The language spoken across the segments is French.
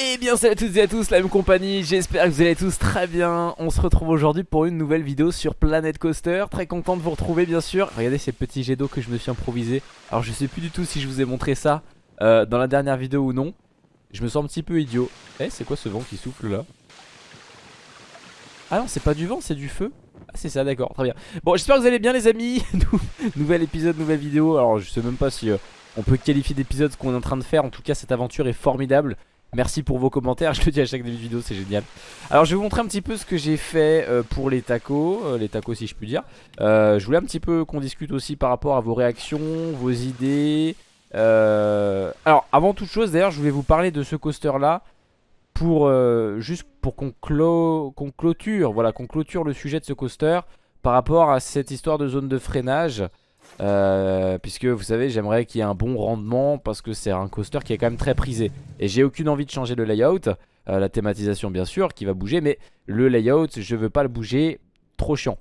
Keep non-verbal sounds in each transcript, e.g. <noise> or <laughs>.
Et bien salut à toutes et à tous, la même compagnie, j'espère que vous allez tous très bien. On se retrouve aujourd'hui pour une nouvelle vidéo sur Planet Coaster. Très content de vous retrouver bien sûr. Regardez ces petits jets d'eau que je me suis improvisé Alors je sais plus du tout si je vous ai montré ça euh, dans la dernière vidéo ou non. Je me sens un petit peu idiot. Eh c'est quoi ce vent qui souffle là? Ah non c'est pas du vent c'est du feu. Ah c'est ça d'accord très bien. Bon j'espère que vous allez bien les amis. <laughs> Nouvel épisode, nouvelle vidéo. Alors je sais même pas si... Euh, on peut qualifier d'épisode ce qu'on est en train de faire. En tout cas cette aventure est formidable Merci pour vos commentaires, <laughs> je le dis à chaque début de vidéo, c'est génial. Alors je vais vous montrer un petit peu ce que j'ai fait euh, pour les tacos, euh, les tacos si je puis dire. Euh, je voulais un petit peu qu'on discute aussi par rapport à vos réactions, vos idées. Alors avant toute chose d'ailleurs je voulais vous parler de ce coaster là pour juste pour qu'on clôture, voilà, qu'on clôture le sujet de ce coaster par rapport à cette histoire de zone de freinage. Euh, puisque vous savez j'aimerais qu'il y ait un bon rendement parce que c'est un coaster qui est quand même très prisé. Et j'ai aucune envie de changer le layout euh, la thématisation bien sûr qui va bouger mais le layout je veux pas le bouger trop chiant.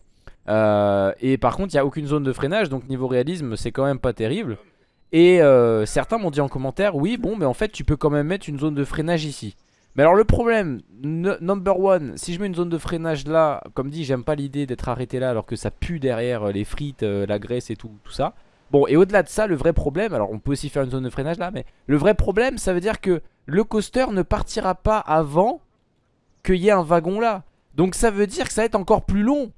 Euh, et par contre il n'y a aucune zone de freinage donc niveau réalisme c'est quand même pas terrible. Et certains m'ont dit en commentaire oui bon mais en fait tu peux quand même mettre une zone de freinage ici mais alors le problème, number one, si je mets une zone de freinage là, comme dit, j'aime pas l'idée d'être arrêté là alors que ça pue derrière euh, les frites, euh, la graisse et tout, tout ça. Bon, et au-delà de ça, le vrai problème, alors on peut aussi faire une zone de freinage là, mais le vrai problème, ça veut dire que le coaster ne partira pas avant qu'il y ait un wagon là. Donc ça veut dire que ça va être encore plus long.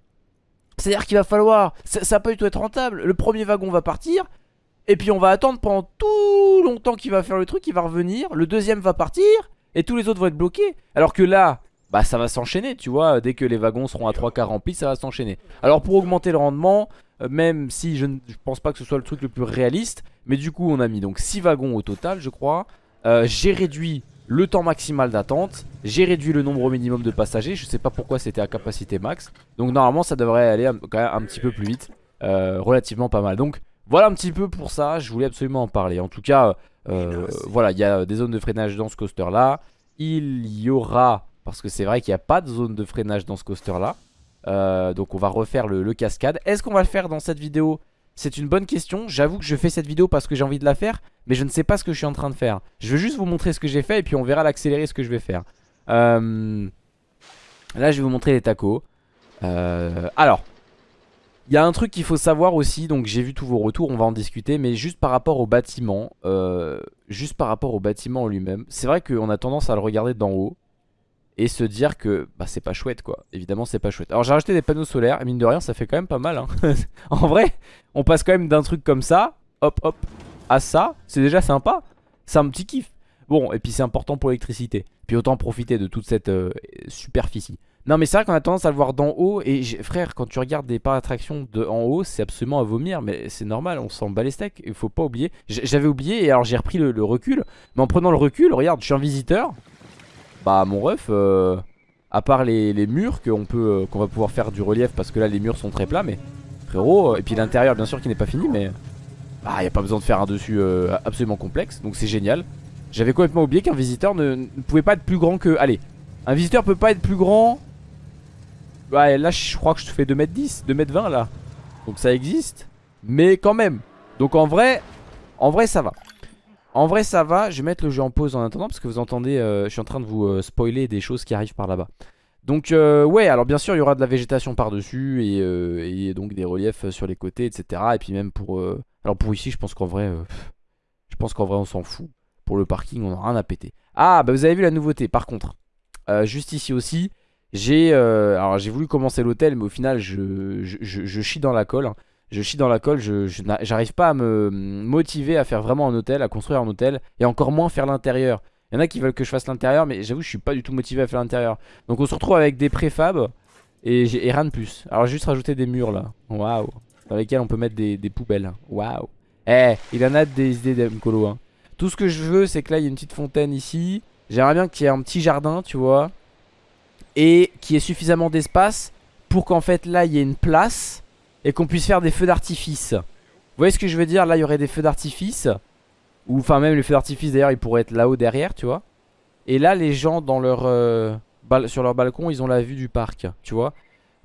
C'est-à-dire qu'il va falloir, ça, ça peut être rentable. Le premier wagon va partir, et puis on va attendre pendant tout longtemps qu'il va faire le truc, il va revenir. Le deuxième va partir, et tous les autres vont être bloqués. Alors que là, bah ça va s'enchaîner, tu vois. Dès que les wagons seront à 3 quarts remplis, ça va s'enchaîner. Alors pour augmenter le rendement, euh, même si je ne pense pas que ce soit le truc le plus réaliste, mais du coup on a mis donc 6 wagons au total, je crois. Euh, j'ai réduit le temps maximal d'attente, j'ai réduit le nombre minimum de passagers, je sais pas pourquoi c'était à capacité max. Donc normalement ça devrait aller un, quand même un petit peu plus vite, euh, relativement pas mal. Donc voilà un petit peu pour ça, je voulais absolument en parler. En tout cas, euh, voilà, il y a des zones de freinage dans ce coaster là. Il y aura, parce que c'est vrai qu'il n'y a pas de zone de freinage dans ce coaster là. Euh, donc on va refaire le, cascade. Est-ce qu'on va le faire dans cette vidéo? C'est une bonne question. J'avoue que je fais cette vidéo parce que j'ai envie de la faire. Mais je ne sais pas ce que je suis en train de faire. Je veux juste vous montrer ce que j'ai fait et puis on verra l'accélérer ce que je vais faire. Euh, là je vais vous montrer les tacos. alors, il y a un truc qu'il faut savoir aussi, donc j'ai vu tous vos retours, on va en discuter, mais juste par rapport au bâtiment, euh, juste par rapport au bâtiment en lui-même, c'est vrai qu'on a tendance à le regarder d'en haut et se dire que bah, c'est pas chouette quoi, évidemment c'est pas chouette. Alors j'ai rajouté des panneaux solaires, et mine de rien ça fait quand même pas mal, hein. <laughs> en vrai, on passe quand même d'un truc comme ça, hop hop, à ça, c'est déjà sympa, c'est un petit kiff. Bon, et puis c'est important pour l'électricité, puis autant profiter de toute cette euh, superficie. Non mais c'est vrai qu'on a tendance à le voir d'en haut Et frère quand tu regardes des parcs d'attraction de en haut C'est absolument à vomir Mais c'est normal on s'en bat les steaks Il faut pas oublier. J'avais oublié et alors j'ai repris le, recul Mais en prenant le recul regarde je suis un visiteur. Bah mon ref euh, À part les, murs qu'on peut euh, qu'on va pouvoir faire du relief Parce que là les murs sont très plats Mais frérot Et puis l'intérieur bien sûr qui n'est pas fini mais Bah y a pas besoin de faire un dessus euh, absolument complexe Donc c'est génial. J'avais complètement oublié qu'un visiteur ne, ne pouvait pas être plus grand que Allez un visiteur peut pas être plus grand Ouais là je crois que je fais 2m10 2m20 là. Donc ça existe Mais quand même. Donc en vrai En vrai ça va. En vrai ça va. Je vais mettre le jeu en pause en attendant Parce que vous entendez euh, Je suis en train de vous euh, spoiler des choses qui arrivent par là-bas. Donc euh, ouais alors bien sûr il y aura de la végétation par dessus et, donc des reliefs sur les côtés etc Et puis même pour Alors pour ici je pense qu'en vrai Je pense qu'en vrai on s'en fout. Pour le parking on a rien à péter. Ah bah vous avez vu la nouveauté par contre. Juste ici aussi j'ai euh, alors j'ai voulu commencer l'hôtel mais au final je, je, chie dans la colle hein. Je chie dans la colle, je j'arrive pas à me motiver à faire vraiment un hôtel, à construire un hôtel Et encore moins faire l'intérieur. Il y en a qui veulent que je fasse l'intérieur mais j'avoue je suis pas du tout motivé à faire l'intérieur. Donc on se retrouve avec des préfabs et, rien de plus. Alors juste rajouté des murs là, waouh. Dans lesquels on peut mettre des, poubelles, waouh. Eh, il en a des idées d'Emcolo hein. Tout ce que je veux c'est que là il y a une petite fontaine ici. J'aimerais bien qu'il y ait un petit jardin tu vois et qui ait suffisamment d'espace pour qu'en fait là il y ait une place et qu'on puisse faire des feux d'artifice. Vous voyez ce que je veux dire? Là il y aurait des feux d'artifice ou enfin même les feux d'artifice d'ailleurs ils pourraient être là-haut derrière tu vois. Et là les gens euh, sur leur balcon ils ont la vue du parc tu vois.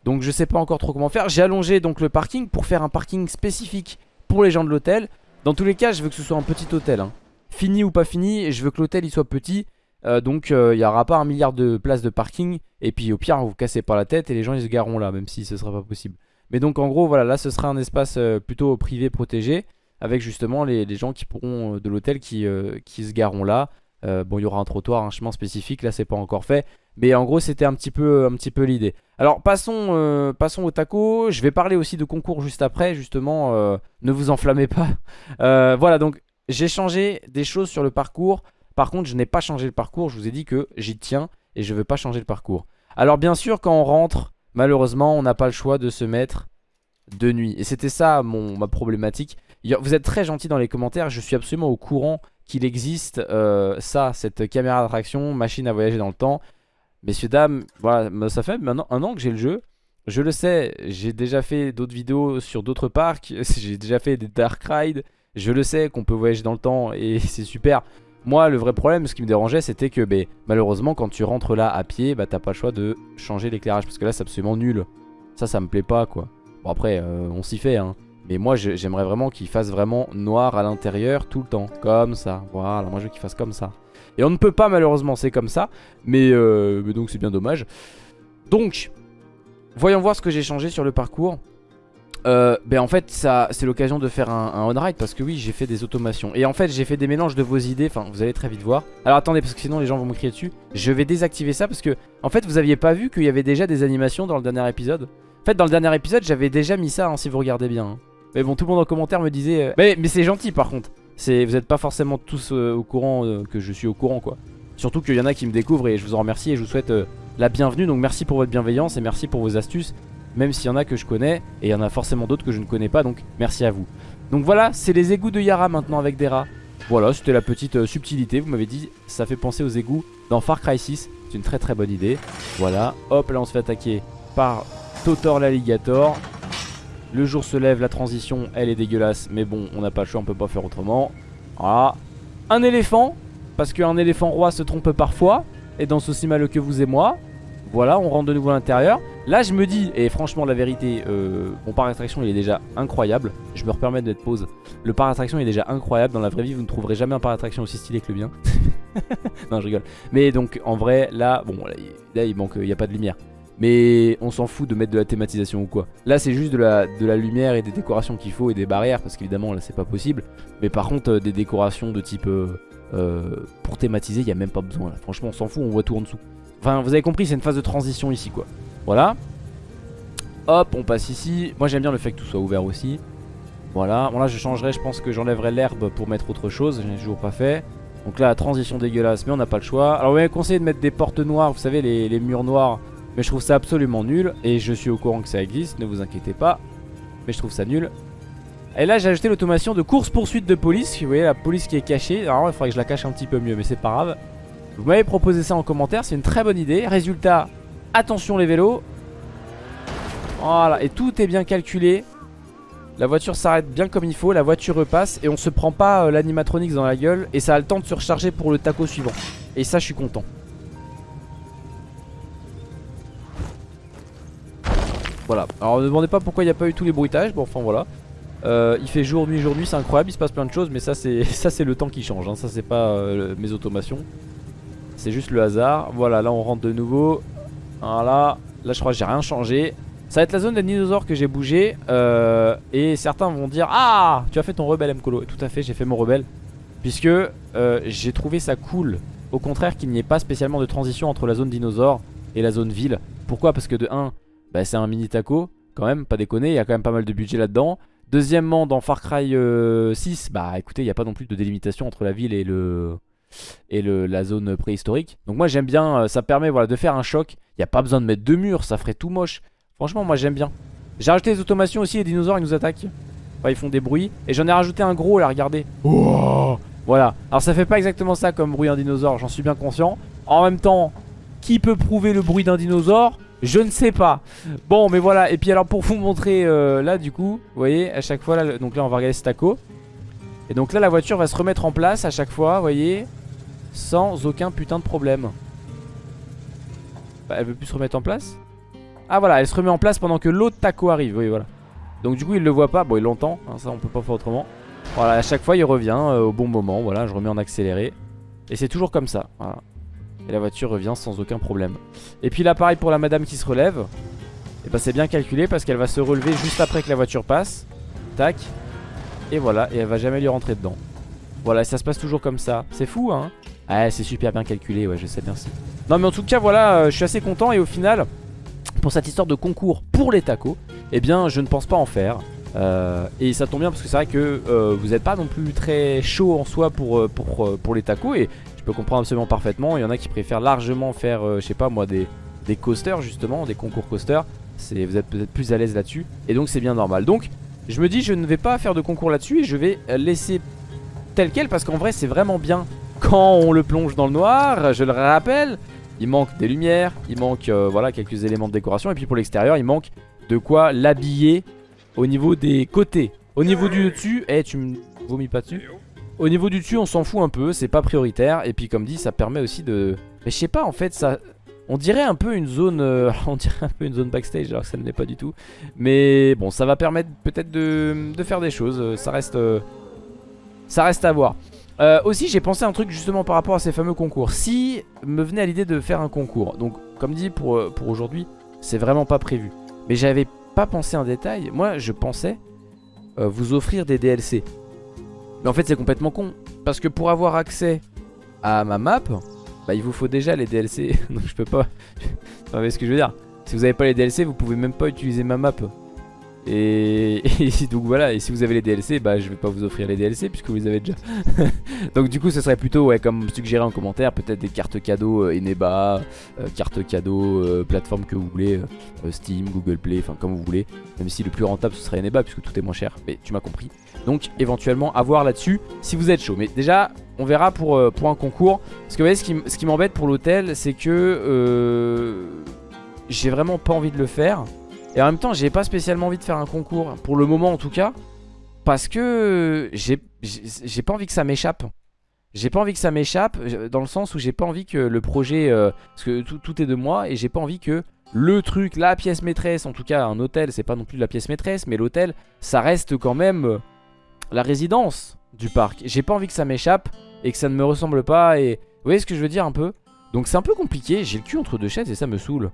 Donc je sais pas encore trop comment faire. J'ai allongé donc le parking pour faire un parking spécifique pour les gens de l'hôtel. Dans tous les cas je veux que ce soit un petit hôtel. Hein. Fini ou pas fini, je veux que l'hôtel il soit petit. Euh, donc il n'y aura pas un milliard de places de parking. Et puis au pire, vous vous cassez pas la tête et les gens ils se gareront là, même si ce sera pas possible. Mais donc en gros, voilà, là ce sera un espace plutôt privé protégé. Avec justement les, gens qui pourront de l'hôtel qui, se gareront là. bon, il y aura un trottoir, un chemin spécifique, là c'est pas encore fait. Mais en gros c'était un petit peu, peu l'idée. Alors passons, euh, passons au taco. Je vais parler aussi de concours juste après justement. Euh, ne vous enflammez pas. <laughs> Euh, voilà donc j'ai changé des choses sur le parcours. Par contre je n'ai pas changé le parcours. Je vous ai dit que j'y tiens et je ne veux pas changer le parcours. Alors bien sûr quand on rentre malheureusement on n'a pas le choix de se mettre de nuit. Et c'était ça mon, ma problématique. Vous êtes très gentil dans les commentaires. Je suis absolument au courant qu'il existe ça, cette caméra d'attraction, machine à voyager dans le temps. Messieurs, dames, voilà, ça fait maintenant un an que j'ai le jeu. Je le sais, j'ai déjà fait d'autres vidéos sur d'autres parcs. <laughs> J'ai déjà fait des Dark Ride. Je le sais qu'on peut voyager dans le temps et <laughs> c'est super. Moi, le vrai problème, ce qui me dérangeait, c'était que bah, malheureusement, quand tu rentres là à pied, bah, t'as pas le choix de changer l'éclairage. Parce que là, c'est absolument nul. Ça, ça me plaît pas, quoi. Bon, après, euh, on s'y fait, hein. Mais moi, j'aimerais vraiment qu'il fasse vraiment noir à l'intérieur tout le temps. Comme ça. Voilà, moi, je veux qu'il fasse comme ça. Et on ne peut pas malheureusement, c'est comme ça. Mais, euh, donc c'est bien dommage. Donc, voyons voir ce que j'ai changé sur le parcours. Euh, ben en fait ça c'est l'occasion de faire un, on-ride parce que oui j'ai fait des automations Et en fait j'ai fait des mélanges de vos idées Enfin vous allez très vite voir Alors attendez parce que sinon les gens vont me crier dessus Je vais désactiver ça parce que En fait vous aviez pas vu qu'il y avait déjà des animations dans le dernier épisode En fait dans le dernier épisode j'avais déjà mis ça hein, si vous regardez bien hein. Mais bon tout le monde en commentaire me disait euh, Mais, mais c'est gentil par contre vous n'êtes pas forcément tous euh, au courant euh, que je suis au courant quoi. Surtout qu'il y en a qui me découvrent et je vous en remercie et je vous souhaite la bienvenue. Donc merci pour votre bienveillance et merci pour vos astuces. Même s'il y en a que je connais et il y en a forcément d'autres que je ne connais pas. Donc merci à vous. Donc voilà, c'est les égouts de Yara maintenant avec des rats. Voilà, c'était la petite subtilité. Vous m'avez dit, ça fait penser aux égouts dans Far Cry 6. C'est une très très bonne idée. Voilà, hop, là on se fait attaquer par Totor l'alligator. Le jour se lève, la transition elle est dégueulasse Mais bon on n'a pas le choix, on peut pas faire autrement Voilà Un éléphant Parce qu'un éléphant roi se trompe parfois Et dans aussi mal que vous et moi Voilà on rentre de nouveau à l'intérieur Là je me dis, et franchement la vérité euh, Mon parc d'attraction il est déjà incroyable Je me permets d'être pause Le parc d'attraction est déjà incroyable Dans la vraie vie vous ne trouverez jamais un parc d'attraction aussi stylé que le bien <laughs> Non je rigole Mais donc en vrai là, bon là, il manque, il n'y a pas de lumière mais on s'en fout de mettre de la thématisation ou quoi. Là c'est juste de la, de lumière et des décorations qu'il faut et des barrières parce qu'évidemment là c'est pas possible. Mais par contre euh, des décorations de type euh, euh, pour thématiser il n'y a même pas besoin. Franchement on s'en fout, on voit tout en dessous. Enfin vous avez compris c'est une phase de transition ici quoi. Voilà. Hop on passe ici. Moi j'aime bien le fait que tout soit ouvert aussi. Voilà. Bon là je changerai, je pense que j'enlèverai l'herbe pour mettre autre chose. Je n'ai toujours pas fait. Donc là transition dégueulasse mais on n'a pas le choix. Alors vous m'avez conseillé de mettre des portes noires, vous savez les, les murs noirs mais je trouve ça absolument nul. Et je suis au courant que ça existe, ne vous inquiétez pas. Mais je trouve ça nul. Et là j'ai ajouté l'automation de course-poursuite de police. Vous voyez la police qui est cachée. Alors il faudrait que je la cache un petit peu mieux, mais c'est pas grave. Vous m'avez proposé ça en commentaire, c'est une très bonne idée. Résultat, attention les vélos. Voilà, et tout est bien calculé. La voiture s'arrête bien comme il faut, la voiture repasse et on se prend pas euh, l'animatronics dans la gueule et ça a le temps de se recharger pour le taco suivant. Et ça je suis content. Voilà, alors ne demandez pas pourquoi il n'y a pas eu tous les bruitages, bon enfin voilà euh, Il fait jour, nuit, jour, nuit, c'est incroyable, il se passe plein de choses Mais ça c'est <laughs> le temps qui change, hein. ça c'est pas euh, mes automations C'est juste le hasard, voilà là on rentre de nouveau. Voilà, là je crois que j'ai rien changé. Ça va être la zone des dinosaures que j'ai bougé euh, Et certains vont dire Ah tu as fait ton rebelle Mkolo Tout à fait j'ai fait mon rebelle. Puisque j'ai trouvé ça cool. Au contraire qu'il n'y ait pas spécialement de transition entre la zone dinosaure et la zone ville. Pourquoi? Parce que de 1 bah, c'est un mini taco quand même, pas déconner, il y a quand même pas mal de budget là-dedans. Deuxièmement, dans Far Cry 6, euh, bah écoutez, il n'y a pas non plus de délimitation entre la ville et le et le, la zone préhistorique. Donc moi j'aime bien, euh, ça permet voilà, de faire un choc. Il n'y a pas besoin de mettre deux murs, ça ferait tout moche. Franchement, moi j'aime bien. J'ai rajouté des automations aussi, les dinosaures ils nous attaquent. Enfin, ils font des bruits. Et j'en ai rajouté un gros là, regardez. voilà. Alors ça fait pas exactement ça comme bruit d'un dinosaure, j'en suis bien conscient. En même temps, qui peut prouver le bruit d'un dinosaure? Je ne sais pas Bon mais voilà et puis alors pour vous montrer euh, là du coup Vous voyez à chaque fois Donc là on va regarder ce taco Et donc là la voiture va se remettre en place à chaque fois Vous voyez Sans aucun putain de problème bah, Elle veut plus se remettre en place Ah voilà elle se remet en place pendant que l'autre taco arrive Oui voilà Donc du coup il le voit pas Bon il l'entend hein, Ça on peut pas faire autrement Voilà à chaque fois il revient euh, au bon moment Voilà je remets en accéléré Et c'est toujours comme ça Voilà Et la voiture revient sans aucun problème. Et puis là pareil pour la madame qui se relève. Et bah c'est bien calculé parce qu'elle va se relever juste après que la voiture passe. Tac. Et voilà, et elle va jamais lui rentrer dedans. Voilà, ça se passe toujours comme ça. C'est fou hein Ouais, c'est super bien calculé, ouais, je sais, merci. Non, mais en tout cas, voilà, euh, je suis assez content. Et au final, pour cette histoire de concours pour les tacos, eh bien, je ne pense pas en faire. Euh, et ça tombe bien parce que c'est vrai que euh, vous n'êtes pas non plus très chaud en soi pour les tacos. Et je peux comprendre absolument parfaitement. Il y en a qui préfèrent largement faire, je sais pas moi, des, des coasters justement, des concours coasters. Vous êtes peut-être plus à l'aise là-dessus. Et donc, c'est bien normal. Donc, je me dis, je ne vais pas faire de concours là-dessus et je vais laisser tel quel parce qu'en vrai, c'est vraiment bien quand on le plonge dans le noir, je le rappelle, il manque des lumières, il manque euh, voilà quelques éléments de décoration et puis pour l'extérieur, il manque de quoi l'habiller au niveau des côtés. Au niveau du dessus, eh tu me vomis pas dessus Au niveau du dessus, on s'en fout un peu, c'est pas prioritaire et puis comme dit, ça permet aussi de mais je sais pas en fait, ça on dirait un peu une zone euh, <laughs> on dirait un peu une zone backstage alors que ça ne l'est pas du tout. Mais bon, ça va permettre peut-être de, faire des choses, ça reste ça reste à voir. Euh, aussi j'ai pensé un truc justement par rapport à ces fameux concours. Si me venait à l'idée de faire un concours Donc comme dit pour, euh, pour aujourd'hui C'est vraiment pas prévu. Mais j'avais pas pensé en détail. Moi je pensais euh, vous offrir des DLC Mais en fait c'est complètement con. Parce que pour avoir accès à ma map Bah il vous faut déjà les DLC Donc <laughs> je peux pas. <laughs> Vous savez ce que je veux dire Si vous avez pas les DLC vous pouvez même pas utiliser ma map <laughs> et, donc voilà, et si vous avez les DLC, bah je vais pas vous offrir les DLC puisque vous les avez déjà. <laughs> donc du coup ce serait plutôt, ouais, comme suggéré en commentaire, peut-être des cartes cadeaux euh, Eneba, euh, cartes cadeaux, euh, plateforme que vous voulez, Steam, Google Play, enfin comme vous voulez. Même si le plus rentable ce serait Eneba puisque tout est moins cher, mais tu m'as compris. Donc éventuellement à voir là-dessus si vous êtes chaud. Mais déjà on verra pour, pour un concours. Parce que vous voyez ce qui, ce qui m'embête pour l'hôtel c'est que j'ai vraiment pas envie de le faire. Et en même temps j'ai pas spécialement envie de faire un concours Pour le moment en tout cas Parce que j'ai pas envie que ça m'échappe. J'ai pas envie que ça m'échappe Dans le sens où j'ai pas envie que le projet euh, Parce que tout, est de moi Et j'ai pas envie que le truc, la pièce maîtresse En tout cas un hôtel c'est pas non plus la pièce maîtresse Mais l'hôtel ça reste quand même euh, La résidence du parc. J'ai pas envie que ça m'échappe Et que ça ne me ressemble pas Et vous voyez ce que je veux dire un peu? Donc c'est un peu compliqué, j'ai le cul entre deux chaises et ça me saoule.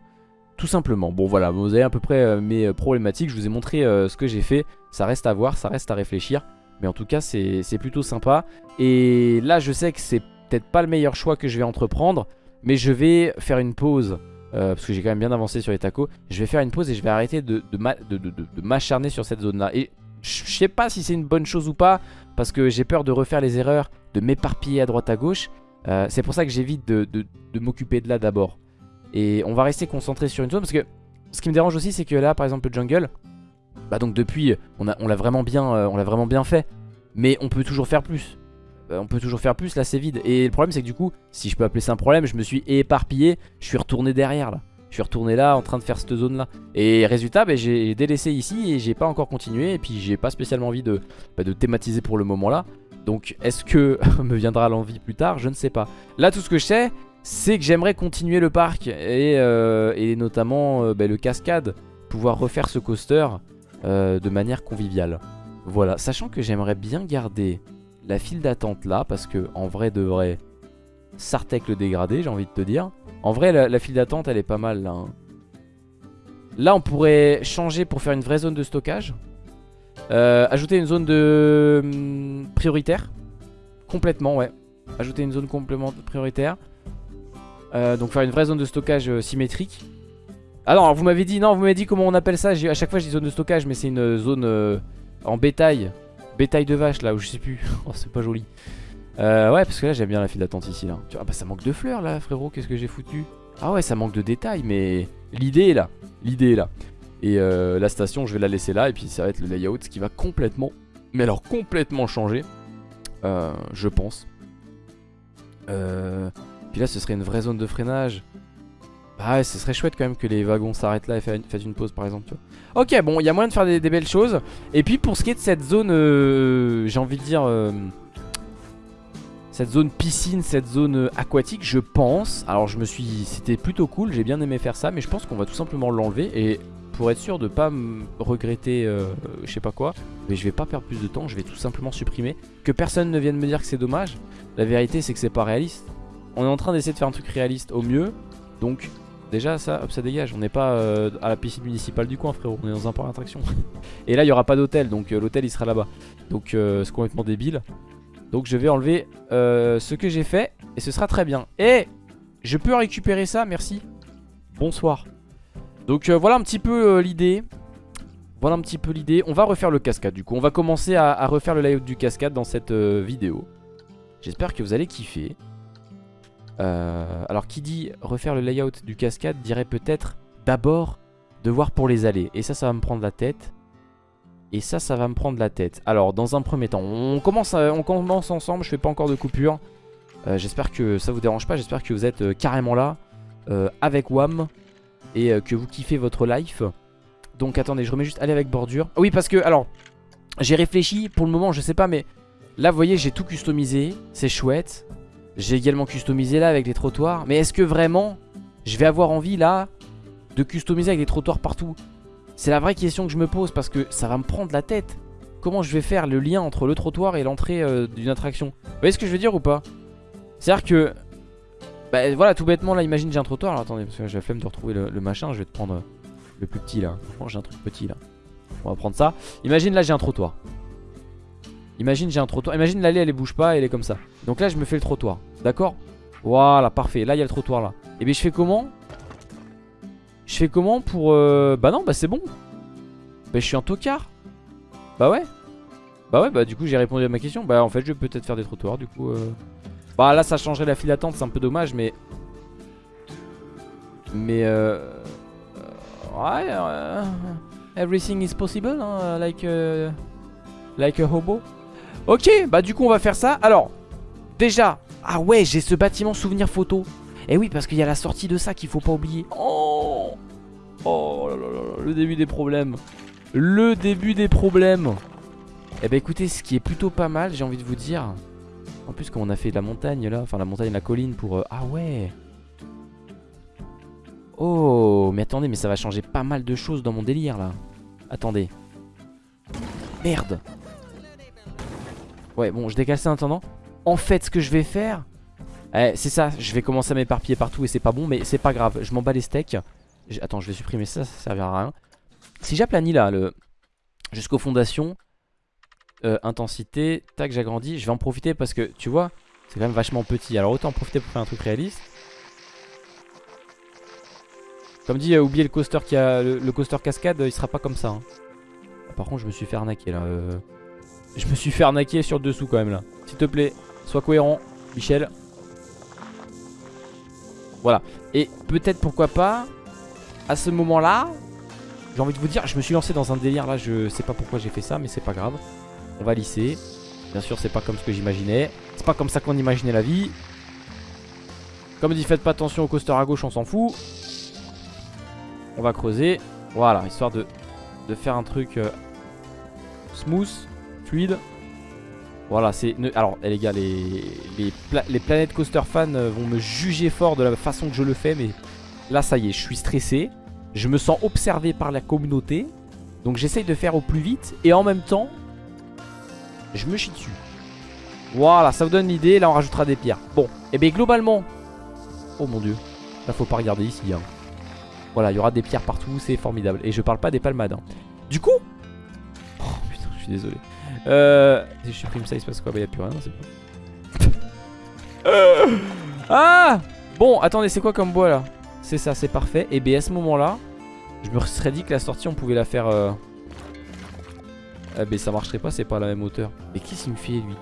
Tout simplement. Bon voilà, vous avez à peu près euh, mes euh, problématiques. Je vous ai montré euh, ce que j'ai fait. Ça reste à voir, ça reste à réfléchir. Mais en tout cas, c'est plutôt sympa. Et là, je sais que c'est peut-être pas le meilleur choix que je vais entreprendre. Mais je vais faire une pause. parce que j'ai quand même bien avancé sur les tacos. Je vais faire une pause et je vais arrêter de, de, m'acharner sur cette zone-là. Et je sais pas si c'est une bonne chose ou pas. Parce que j'ai peur de refaire les erreurs, de m'éparpiller à droite à gauche. c'est pour ça que j'évite de, m'occuper de là d'abord. Et on va rester concentré sur une zone parce que ce qui me dérange aussi c'est que là par exemple le jungle Bah donc depuis on l'a on vraiment, bien, euh, on vraiment bien fait. Mais on peut toujours faire plus. Euh, On peut toujours faire plus là c'est vide. Et le problème c'est que du coup si je peux appeler ça un problème Je me suis éparpillé Je suis retourné derrière là. Je suis retourné là en train de faire cette zone là Et résultat bah, j'ai délaissé ici et j'ai pas encore continué. Et puis j'ai pas spécialement envie de, bah, de thématiser pour le moment là donc est-ce que <laughs> me viendra l'envie plus tard? Je ne sais pas. Là tout ce que je sais c'est que j'aimerais continuer le parc et, euh, notamment euh, bah, le cascade, pouvoir refaire ce coaster euh, de manière conviviale. Voilà, sachant que j'aimerais bien garder la file d'attente là, parce que en vrai de vrai, Sartek le dégradé, j'ai envie de te dire. En vrai, la, file d'attente, elle est pas mal là. Hein. Là, on pourrait changer pour faire une vraie zone de stockage. ajouter une zone de hum, prioritaire. Complètement, ouais. Ajouter une zone complémentaire prioritaire. Euh, donc faire une vraie zone de stockage euh, symétrique. Ah non, vous m'avez dit, non, vous m'avez dit comment on appelle ça. À chaque fois, dis zone de stockage, mais c'est une zone euh, en bétail. Bétail de vache, là, où je sais plus. <laughs> oh, c'est pas joli. ouais, parce que là, j'aime bien la file d'attente ici, là. Ah bah, ça manque de fleurs, là, frérot. Qu'est-ce que j'ai foutu? Ah ouais, ça manque de détails, mais l'idée est là. L'idée est là. Et la station, je vais la laisser là. Et puis, ça va être le layout, qui va complètement, mais alors complètement changer. je pense. Euh... Puis là, ce serait une vraie zone de freinage. Bah ouais, ce serait chouette quand même que les wagons s'arrêtent là et fassent une pause par exemple. Ok, bon, il y a moyen de faire des, belles choses. Et puis pour ce qui est de cette zone, euh, j'ai envie de dire... Euh, cette zone piscine, cette zone euh, aquatique, je pense... Alors je me suis... C'était plutôt cool, j'ai bien aimé faire ça, mais je pense qu'on va tout simplement l'enlever. Et pour être sûr de pas me regretter je sais pas quoi, mais je vais pas perdre plus de temps, je vais tout simplement supprimer. Que personne ne vienne me dire que c'est dommage. La vérité c'est que c'est pas réaliste. On est en train d'essayer de faire un truc réaliste au mieux. Donc déjà ça, hop, ça dégage. On n'est pas euh, à la piscine municipale du coin frérot. On est dans un parc d'attraction. <laughs> Et là il n'y aura pas d'hôtel. Donc euh, l'hôtel il sera là-bas. Donc euh, c'est complètement débile. Donc je vais enlever ce que j'ai fait. Et ce sera très bien. Et je peux récupérer ça, merci. Bonsoir. Donc voilà un petit peu l'idée. Voilà un petit peu l'idée. On va refaire le cascade du coup. On va commencer à, refaire le layout du cascade dans cette vidéo. J'espère que vous allez kiffer. Euh, alors qui dit refaire le layout du cascade dirait peut-être d'abord devoir pour les allées. Et ça, ça va me prendre la tête. Et ça, ça va me prendre la tête. Alors, dans un premier temps, on commence, on commence ensemble. Je fais pas encore de coupure. Euh, j'espère que ça vous dérange pas. J'espère que vous êtes euh, carrément là avec WAM et que vous kiffez votre life. Donc, attendez, je remets juste aller avec bordure. oui, parce que, alors, j'ai réfléchi. Pour le moment, je sais pas, mais là, voyez, j'ai tout customisé. C'est chouette. J'ai également customisé là avec les trottoirs. Mais est-ce que vraiment je vais avoir envie là de customiser avec des trottoirs partout? C'est la vraie question que je me pose parce que ça va me prendre la tête. Comment je vais faire le lien entre le trottoir et l'entrée euh, d'une attraction? Vous voyez ce que je veux dire ou pas? C'est-à-dire que... Bah voilà, tout bêtement là, imagine j'ai un trottoir. Alors attendez, parce que j'ai la flemme de retrouver le, machin. Je vais te prendre euh, le plus petit là. j'ai un truc petit là. On va prendre ça. Imagine là j'ai un trottoir. Imagine j'ai un trottoir. Imagine l'allée elle, bouge pas, elle est comme ça. Donc là je me fais le trottoir. D'accord? Voilà, parfait. Là il y a le trottoir là. Et bien je fais comment? Je fais comment pour... Euh... Bah non, bah c'est bon. Bah je suis un tocard. Bah ouais. Bah ouais, bah du coup j'ai répondu à ma question. Bah en fait je vais peut-être faire des trottoirs du coup. Euh... Bah là ça changerait la file d'attente, c'est un peu dommage mais... Mais euh... Ouais... Euh, everything is possible, hein, like... Euh, like a hobo. Ok, bah du coup on va faire ça. Alors, déjà, ah ouais, j'ai ce bâtiment souvenir photo. Et eh oui, parce qu'il y a la sortie de ça qu'il faut pas oublier. Oh, oh là là là, le début des problèmes. Le début des problèmes. Eh bah écoutez, ce qui est plutôt pas mal, j'ai envie de vous dire. En plus, quand on a fait de la montagne là, enfin la montagne, la colline pour... Euh, ah ouais Oh, mais attendez, mais ça va changer pas mal de choses dans mon délire là. Attendez. Merde Ouais, bon, je décale ça en attendant. En fait, ce que je vais faire... Eh, c'est ça, je vais commencer à m'éparpiller partout et c'est pas bon, mais c'est pas grave. Je m'en bats les steaks. Attends, je vais supprimer ça, ça servira à rien. Si j'aplanis là, le... jusqu'aux fondations, euh, intensité, tac, j'agrandis, je vais en profiter parce que, tu vois, c'est quand même vachement petit. Alors autant en profiter pour faire un truc réaliste. Comme dit, euh, oubliez le coaster qui a le, coaster cascade, il sera pas comme ça. Hein. Par contre, je me suis fait arnaquer là. Euh... Je me suis fait arnaquer sur le dessous quand même là. S'il te plaît, sois cohérent, Michel. Voilà. Et peut-être pourquoi pas, à ce moment-là, j'ai envie de vous dire, je me suis lancé dans un délire là, je sais pas pourquoi j'ai fait ça, mais c'est pas grave. On va lisser. Bien sûr, c'est pas comme ce que j'imaginais. C'est pas comme ça qu'on imaginait la vie. Comme dit, faites pas attention au coaster à gauche, on s'en fout. On va creuser. Voilà, histoire de, faire un truc euh, smooth Voilà, c'est... Alors, eh, les gars, les, les, planètes coaster fans euh, vont me juger fort de la façon que je le fais, mais là, ça y est, je suis stressé. Je me sens observé par la communauté. Donc, j'essaye de faire au plus vite. Et en même temps, je me chie dessus. Voilà, ça vous donne l'idée. Là, on rajoutera des pierres. Bon, et eh bien globalement... Oh mon dieu. Là, faut pas regarder ici. Hein. Voilà, il y aura des pierres partout. C'est formidable. Et je parle pas des palmades. Hein. Du coup... Oh putain, je suis désolé. Euh, si je supprime ça, il se passe quoi? Bah, y'a plus rien, c'est bon. <laughs> ah Bon, attendez, c'est quoi comme bois là? C'est ça, c'est parfait. Et bien à ce moment-là, je me serais dit que la sortie, on pouvait la faire. Euh... Eh ben, ça marcherait pas, c'est pas à la même hauteur. Mais me fait lui?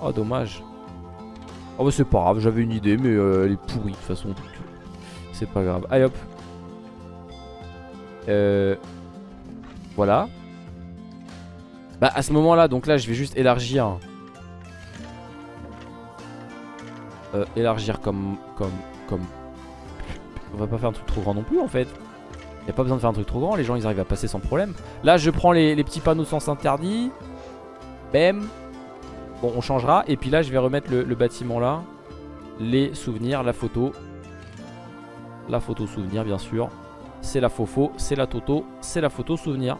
Oh, dommage. Oh, bah, c'est pas grave, j'avais une idée, mais euh, elle est pourrie de toute façon. C'est pas grave. Allez hop. Euh. Voilà. Bah à ce moment là donc là je vais juste élargir. Euh, Élargir comme Comme Comme. On va pas faire un truc trop grand non plus en fait. Y a pas besoin de faire un truc trop grand Les gens ils arrivent à passer sans problème. Là je prends les, petits panneaux sens interdit. Bam. Bon on changera. Et puis là je vais remettre le, le bâtiment là. Les souvenirs, la photo. La photo souvenir bien sûr. C'est la faux c'est la toto C'est la photo souvenir.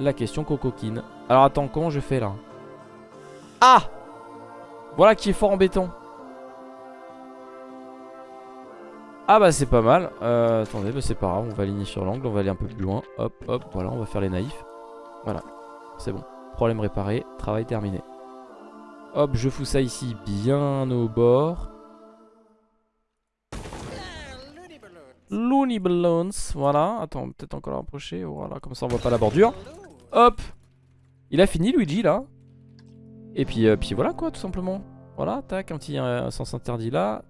La question cocoquine alors attends, comment je fais là Ah Voilà qui est fort embêtant. Ah bah c'est pas mal. Euh, attendez, bah c'est pas grave, on va aligner sur l'angle, on va aller un peu plus loin. Hop, hop, voilà, on va faire les naïfs. Voilà, c'est bon. Problème réparé, travail terminé. Hop, je fous ça ici bien au bord. Looney Balloons, voilà. Attends, peut-être encore rapprocher. Voilà, comme ça on voit pas la bordure. Hop Il a fini Luigi là. Et puis, euh, puis voilà quoi, tout simplement. Voilà, tac, un petit euh, sens interdit là.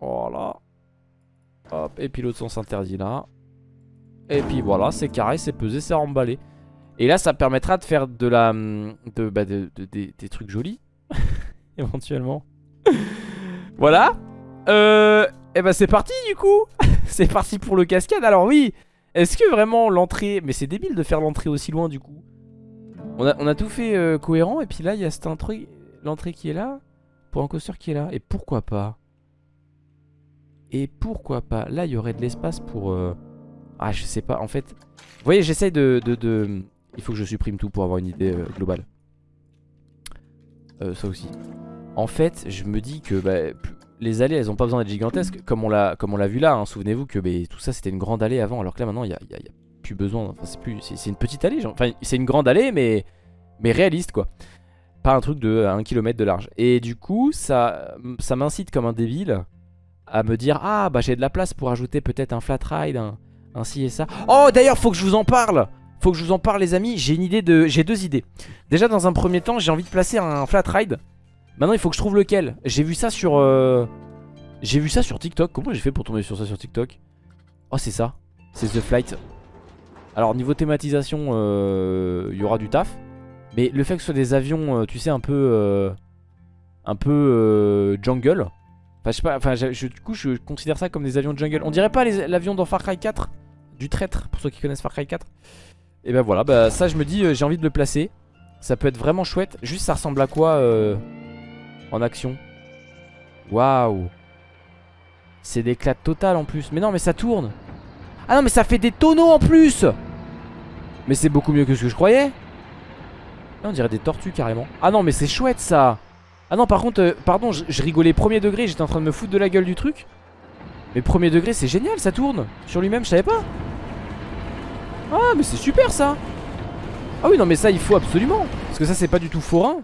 Voilà. Hop, et puis l'autre sens interdit là. Et puis voilà, c'est carré, c'est pesé, c'est emballé. Et là, ça permettra de faire de la, de, bah, de, des trucs jolis. <laughs> Éventuellement. <laughs> voilà. Euh, et bah c'est parti du coup. <laughs> c'est parti pour le cascade. Alors oui, est-ce que vraiment l'entrée... Mais c'est débile de faire l'entrée aussi loin du coup. On a, tout fait euh, cohérent et puis là il y a cet truc, l'entrée qui est là, pour un coaster qui est là. Et pourquoi pas? Et pourquoi pas? Là il y aurait de l'espace pour... Euh, ah je sais pas, en fait... Vous voyez j'essaye de, de, Il faut que je supprime tout pour avoir une idée euh, globale. ça aussi. En fait je me dis que bah, les allées elles ont pas besoin d'être gigantesques comme on l'a vu là hein. souvenez-vous que bah, tout ça c'était une grande allée avant alors que là maintenant il y a, plus besoin. C'est plus c'est une petite allée enfin c'est une grande allée mais mais réaliste quoi. Pas un truc de 1 km de large. Et du coup ça ça m'incite comme un débile à me dire ah bah j'ai de la place pour ajouter peut-être un flat ride un, un ci et ça. Oh d'ailleurs faut que je vous en parle. Faut que je vous en parle les amis. J'ai une idée de j'ai deux idées. Déjà dans un premier temps j'ai envie de placer un flat ride. Maintenant il faut que je trouve lequel. J'ai vu ça sur euh, J'ai vu ça sur TikTok. Comment j'ai fait pour tomber sur ça sur TikTok? Oh c'est ça. C'est The Flight Alors niveau thématisation euh, Il y aura du taf Mais le fait que ce soit des avions euh, Tu sais un peu Un peu jungle Enfin je sais pas Enfin du coup je considère ça comme des avions jungle On dirait pas l'avion dans Far Cry 4 Du traître pour ceux qui connaissent Far Cry 4 Et ben voilà bah ça je me dis j'ai envie de le placer ça peut être vraiment chouette. Juste ça ressemble à quoi en action? Waouh. C'est l'éclat total en plus. Mais non, mais ça tourne. Ah non, mais ça fait des tonneaux en plus. Mais c'est beaucoup mieux que ce que je croyais. On dirait des tortues carrément. Ah non, mais c'est chouette ça. Ah non, par contre, euh, pardon, je, rigolais premier degré. J'étais en train de me foutre de la gueule du truc. Mais premier degré, c'est génial, ça tourne. Sur lui-même, je savais pas. Ah, mais c'est super ça. Ah oui, non, mais ça, il faut absolument. Parce que ça, c'est pas du tout forain.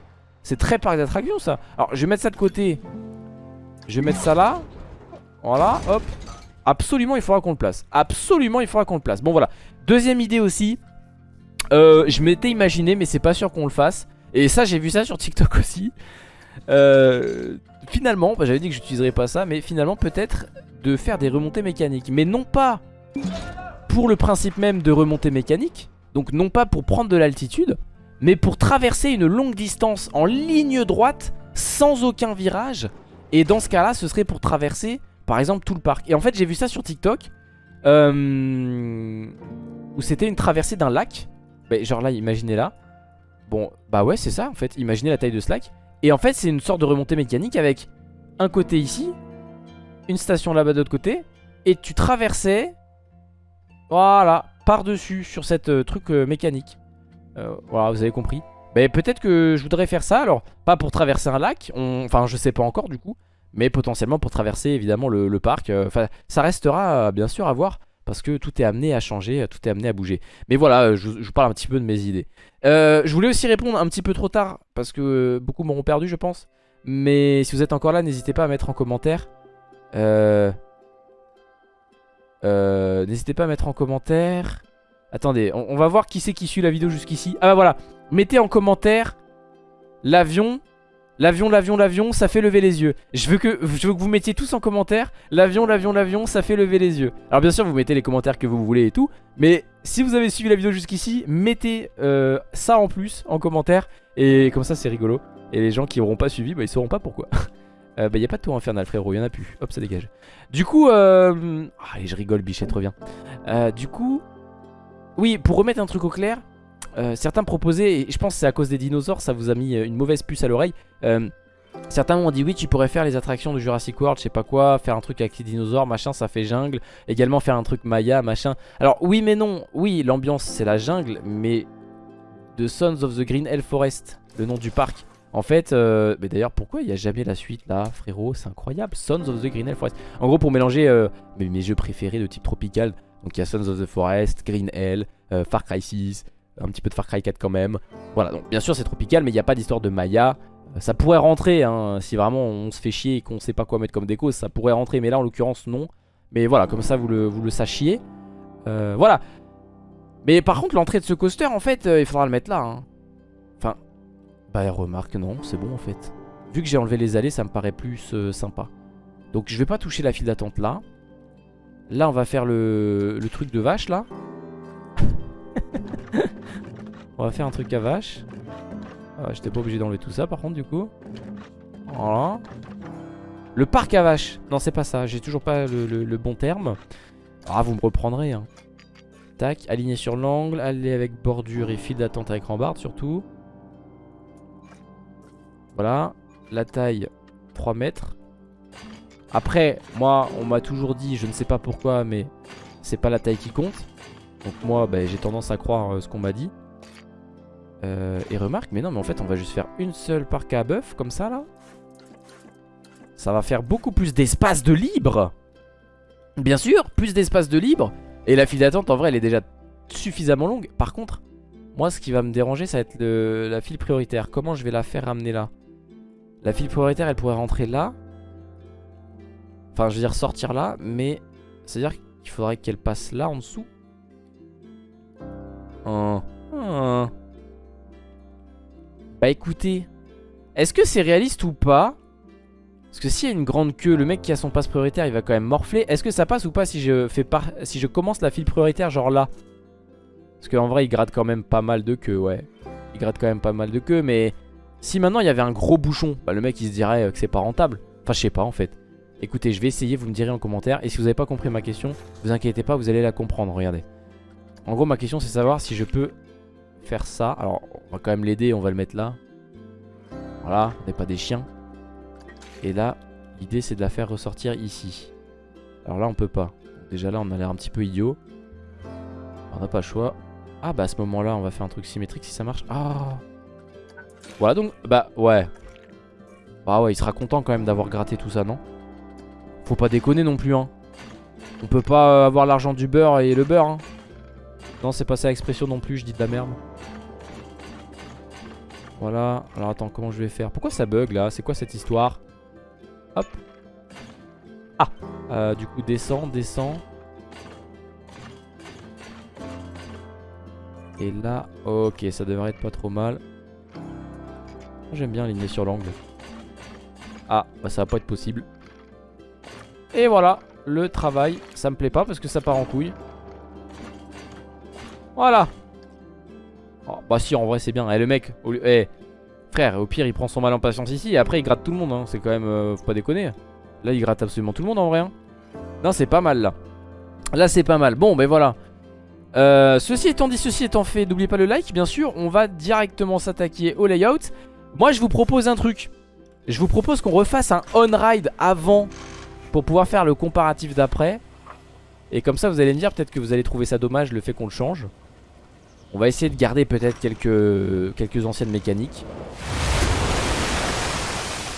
C'est très parc d'attraction ça Alors je vais mettre ça de côté Je vais mettre ça là Voilà hop Absolument il faudra qu'on le place Absolument il faudra qu'on le place Bon voilà Deuxième idée aussi euh, Je m'étais imaginé mais c'est pas sûr qu'on le fasse Et ça j'ai vu ça sur TikTok <laughs> aussi euh, Finalement J'avais dit que j'utiliserais pas ça Mais finalement peut-être de faire des remontées mécaniques Mais non pas Pour le principe même de remontée mécanique Donc non pas pour prendre de l'altitude mais pour traverser une longue distance en ligne droite sans aucun virage. Et dans ce cas-là, ce serait pour traverser par exemple tout le parc. Et en fait, j'ai vu ça sur TikTok euh, où c'était une traversée d'un lac. Bah, genre là, imaginez là. Bon, bah ouais, c'est ça en fait. Imaginez la taille de ce lac. Et en fait, c'est une sorte de remontée mécanique avec un côté ici, une station là-bas de l'autre côté. Et tu traversais, voilà, par-dessus sur cette euh, truc euh, mécanique. Euh, voilà, vous avez compris. Mais peut-être que je voudrais faire ça, alors pas pour traverser un lac, enfin je sais pas encore du coup, mais potentiellement pour traverser évidemment le, parc. Enfin, ça restera bien sûr à voir, parce que tout est amené à changer, tout est amené à bouger. Mais voilà, je, vous parle un petit peu de mes idées. Euh, je voulais aussi répondre un petit peu trop tard, parce que beaucoup m'auront perdu je pense. Mais si vous êtes encore là, n'hésitez pas à mettre en commentaire. n'hésitez pas à mettre en commentaire Attendez, on, va voir qui c'est qui suit la vidéo jusqu'ici. Ah bah voilà, mettez en commentaire l'avion, l'avion, l'avion, l'avion, ça fait lever les yeux. Je veux, que, je veux que vous mettiez tous en commentaire l'avion, l'avion, l'avion, ça fait lever les yeux. Alors bien sûr, vous mettez les commentaires que vous voulez et tout, mais si vous avez suivi la vidéo jusqu'ici, mettez euh, ça en plus en commentaire et comme ça c'est rigolo. Et les gens qui n'auront pas suivi, bah ils sauront pas pourquoi. <laughs> euh, bah y a pas de tour infernal frérot, y en a plus. Hop, ça dégage. Du coup, euh... Ah, je rigole, Bichette revient. Euh, du coup, oui, pour remettre un truc au clair, euh, certains proposaient, et je pense que c'est à cause des dinosaures, ça vous a mis euh, une mauvaise puce à l'oreille. Euh, certains m'ont dit oui, tu pourrais faire les attractions de Jurassic World, je sais pas quoi, faire un truc avec les dinosaures, machin, ça fait jungle. Également faire un truc Maya, machin. Alors oui mais non, oui, l'ambiance c'est la jungle, mais The Sons of the Green Hell Forest, le nom du parc. En fait, mais d'ailleurs pourquoi il n'y a jamais la suite là frérot? C'est incroyable, Sons of the Green Hell Forest En gros pour mélanger mes, jeux préférés de type tropical Donc il y a Sons of the Forest, Green Hell, Far Cry 6 Un petit peu de Far Cry 4 quand même. Voilà donc bien sûr c'est tropical mais il n'y a pas d'histoire de Maya. Euh, Ça pourrait rentrer hein, si vraiment on se fait chier et qu'on sait pas quoi mettre comme déco Ça pourrait rentrer mais là en l'occurrence non. Mais voilà comme ça vous le, sachiez. Euh, Voilà. Mais par contre l'entrée de ce coaster en fait il faudra le mettre là hein. Bah remarque non c'est bon en fait. Vu que j'ai enlevé les allées ça me paraît plus euh, sympa. Donc je vais pas toucher la file d'attente là. Là on va faire le, le truc de vache là <laughs> On va faire un truc à vache. Ah, J'étais pas obligé d'enlever tout ça par contre du coup. Voilà. Le parc à vache. Non c'est pas ça. J'ai toujours pas le, bon terme. Ah vous me reprendrez hein. Tac aligné sur l'angle Aller avec bordure et file d'attente avec rambarde surtout. Voilà, la taille 3 mètres. Après, moi, on m'a toujours dit, je ne sais pas pourquoi, mais c'est pas la taille qui compte. Donc moi, bah, j'ai tendance à croire euh, ce qu'on m'a dit. Euh, et remarque, mais non, mais en fait, on va juste faire une seule parc à bœuf, comme ça, là. Ça va faire beaucoup plus d'espace de libre. Bien sûr, plus d'espace de libre. Et la file d'attente, en vrai, elle est déjà suffisamment longue. Par contre, moi, ce qui va me déranger, ça va être la file prioritaire. Comment je vais la faire ramener là? La file prioritaire, elle pourrait rentrer là. Enfin, je veux dire sortir là, mais c'est-à-dire qu'il faudrait qu'elle passe là en dessous. Oh. Oh. Bah écoutez, est-ce que c'est réaliste ou pas? Parce que s'il y a une grande queue, le mec qui a son passe prioritaire, il va quand même morfler. Est-ce que ça passe ou pas si je fais si je commence la file prioritaire genre là? Parce qu'en vrai, il gratte quand même pas mal de queue, ouais. Il gratte quand même pas mal de queue, mais si maintenant il y avait un gros bouchon, bah, le mec il se dirait que c'est pas rentable. Enfin je sais pas en fait. Écoutez, je vais essayer, vous me direz en commentaire. Et si vous n'avez pas compris ma question, vous inquiétez pas, vous allez la comprendre, regardez. En gros ma question c'est savoir si je peux faire ça. Alors on va quand même l'aider, on va le mettre là. Voilà, on n'est pas des chiens. Et là, l'idée c'est de la faire ressortir ici. Alors là on peut pas. Déjà là on a l'air un petit peu idiot. On n'a pas le choix. Ah bah à ce moment là on va faire un truc symétrique si ça marche. Ah voilà donc, bah ouais. Bah ouais, il sera content quand même d'avoir gratté tout ça, non? Faut pas déconner non plus, hein. On peut pas avoir l'argent du beurre et le beurre, hein. Non, c'est pas ça l'expression non plus, je dis de la merde. Voilà. Alors attends, comment je vais faire? Pourquoi ça bug là? C'est quoi cette histoire? Hop. Ah euh, Du coup, descend, descend. Et là, ok, ça devrait être pas trop mal. J'aime bien aligner sur l'angle. Ah, bah ça va pas être possible. Et voilà, le travail. Ça me plaît pas parce que ça part en couille. Voilà. Oh, bah si, en vrai c'est bien. Eh le mec, au eh, frère, au pire il prend son mal en patience ici et après il gratte tout le monde. Hein. C'est quand même, euh, faut pas déconner. Là il gratte absolument tout le monde en vrai. Hein. Non, c'est pas mal là. Là c'est pas mal. Bon, ben voilà. Euh, ceci étant dit, ceci étant fait, n'oubliez pas le like, bien sûr. On va directement s'attaquer au layout. Moi je vous propose un truc Je vous propose qu'on refasse un on-ride avant Pour pouvoir faire le comparatif d'après Et comme ça vous allez me dire peut-être que vous allez trouver ça dommage le fait qu'on le change On va essayer de garder peut-être quelques, quelques anciennes mécaniques.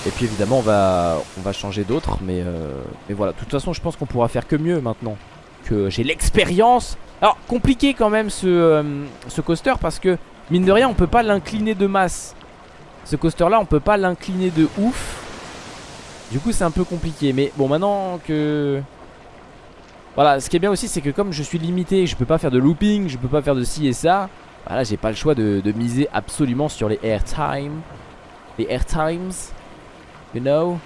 Et puis évidemment on va, changer d'autres mais, euh, mais voilà, de toute façon je pense qu'on pourra faire que mieux maintenant Que j'ai l'expérience. Alors compliqué quand même ce, euh, coaster parce que Mine de rien on peut pas l'incliner de masse. Ce coaster là on peut pas l'incliner de ouf. Du coup c'est un peu compliqué. Mais bon maintenant que Voilà ce qui est bien aussi c'est que comme je suis limité Je peux pas faire de looping Je peux pas faire de ci et ça Voilà j'ai pas le choix de, miser absolument sur les airtime Les airtimes You know.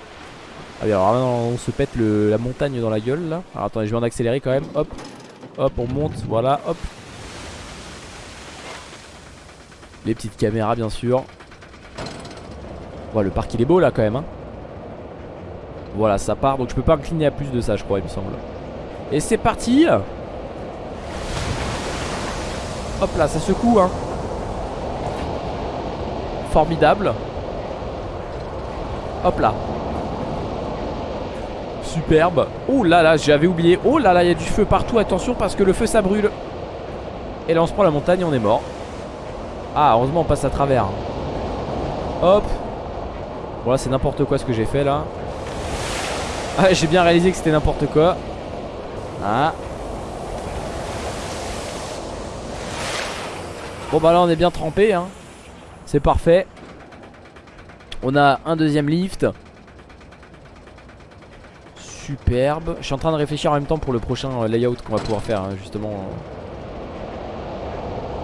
Ah oui alors on se pète la montagne dans la gueule là. Alors attendez je vais en accélérer quand même. Hop Hop on monte voilà hop. Les petites caméras bien sûr. Le parc il est beau là quand même hein. Voilà ça part donc je peux pas incliner à plus de ça je crois il me semble Et c'est parti. Hop là ça secoue hein. Formidable. Hop là. Superbe. Oh là là j'avais oublié. Oh là là il y a du feu partout attention parce que le feu ça brûle. Et là on se prend la montagne et on est mort. Ah heureusement on passe à travers. Hop. Bon là c'est n'importe quoi ce que j'ai fait là. Ah j'ai bien réalisé que c'était n'importe quoi Ah. Bon bah là on est bien trempé hein. C'est parfait. On a un deuxième lift. Superbe. Je suis en train de réfléchir en même temps pour le prochain euh, layout qu'on va pouvoir faire hein, justement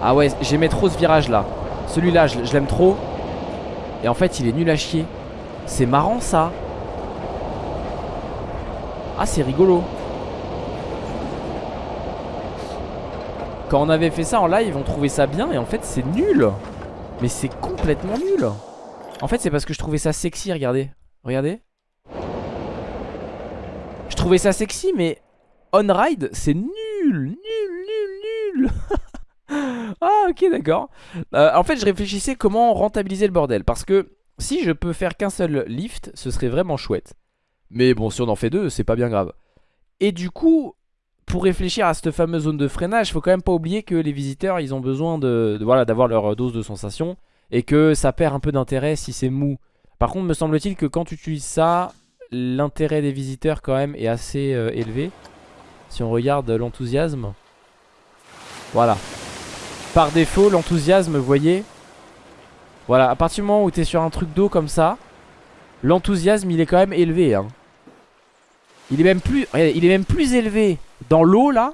Ah ouais j'aimais trop ce virage là. Celui-là je, je l'aime trop. Et en fait il est nul à chier. C'est marrant ça. Ah c'est rigolo Quand on avait fait ça en live on trouvait ça bien et en fait c'est nul. Mais c'est complètement nul. En fait c'est parce que je trouvais ça sexy regardez. Regardez. Je trouvais ça sexy mais On ride c'est nul Nul nul nul. <laughs> Ah ok d'accord. Euh, En fait je réfléchissais comment rentabiliser le bordel Parce que si je peux faire qu'un seul lift, ce serait vraiment chouette. Mais bon, si on en fait deux, c'est pas bien grave. Et du coup, pour réfléchir à cette fameuse zone de freinage, faut quand même pas oublier que les visiteurs, ils ont besoin de, voilà, d'avoir leur dose de sensation et que ça perd un peu d'intérêt si c'est mou. Par contre, me semble-t-il que quand tu utilises ça, l'intérêt des visiteurs quand même est assez euh, élevé. Si on regarde l'enthousiasme. Voilà. Par défaut, l'enthousiasme, vous voyez, voilà, à partir du moment où tu es sur un truc d'eau comme ça, l'enthousiasme il est quand même élevé. Hein. Il est même plus, il est même plus élevé dans l'eau là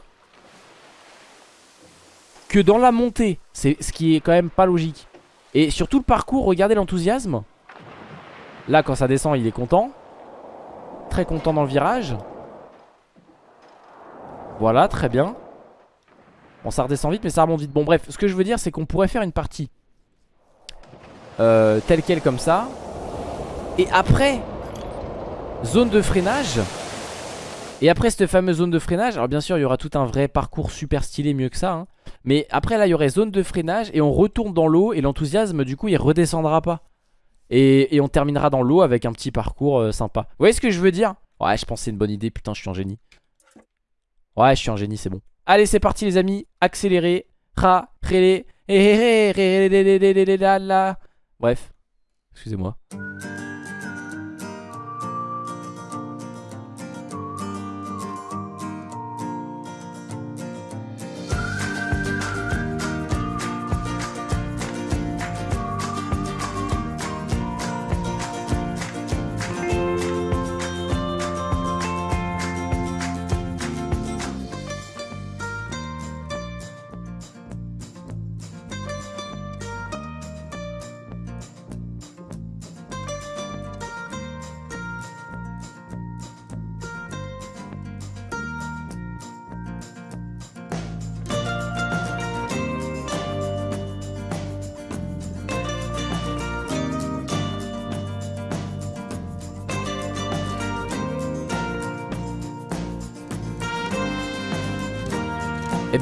que dans la montée. C'est ce qui est quand même pas logique. Et sur tout le parcours, regardez l'enthousiasme. Là, quand ça descend, il est content. Très content dans le virage. Voilà, très bien. Bon, ça redescend vite, mais ça remonte vite. Bon, bref, ce que je veux dire, c'est qu'on pourrait faire une partie euh, tel quel comme ça. Et après, zone de freinage. Et après cette fameuse zone de freinage, alors bien sûr il y aura tout un vrai parcours super stylé mieux que ça. Hein. Mais après là il y aurait zone de freinage et on retourne dans l'eau et l'enthousiasme du coup il redescendra pas. Et, on terminera dans l'eau avec un petit parcours euh, sympa. Vous voyez ce que je veux dire Ouais je pense c'est une bonne idée, putain je suis un génie. Ouais je suis un génie c'est bon. Allez c'est parti les amis, accélérez. Ra, rélé, Bref, excusez-moi.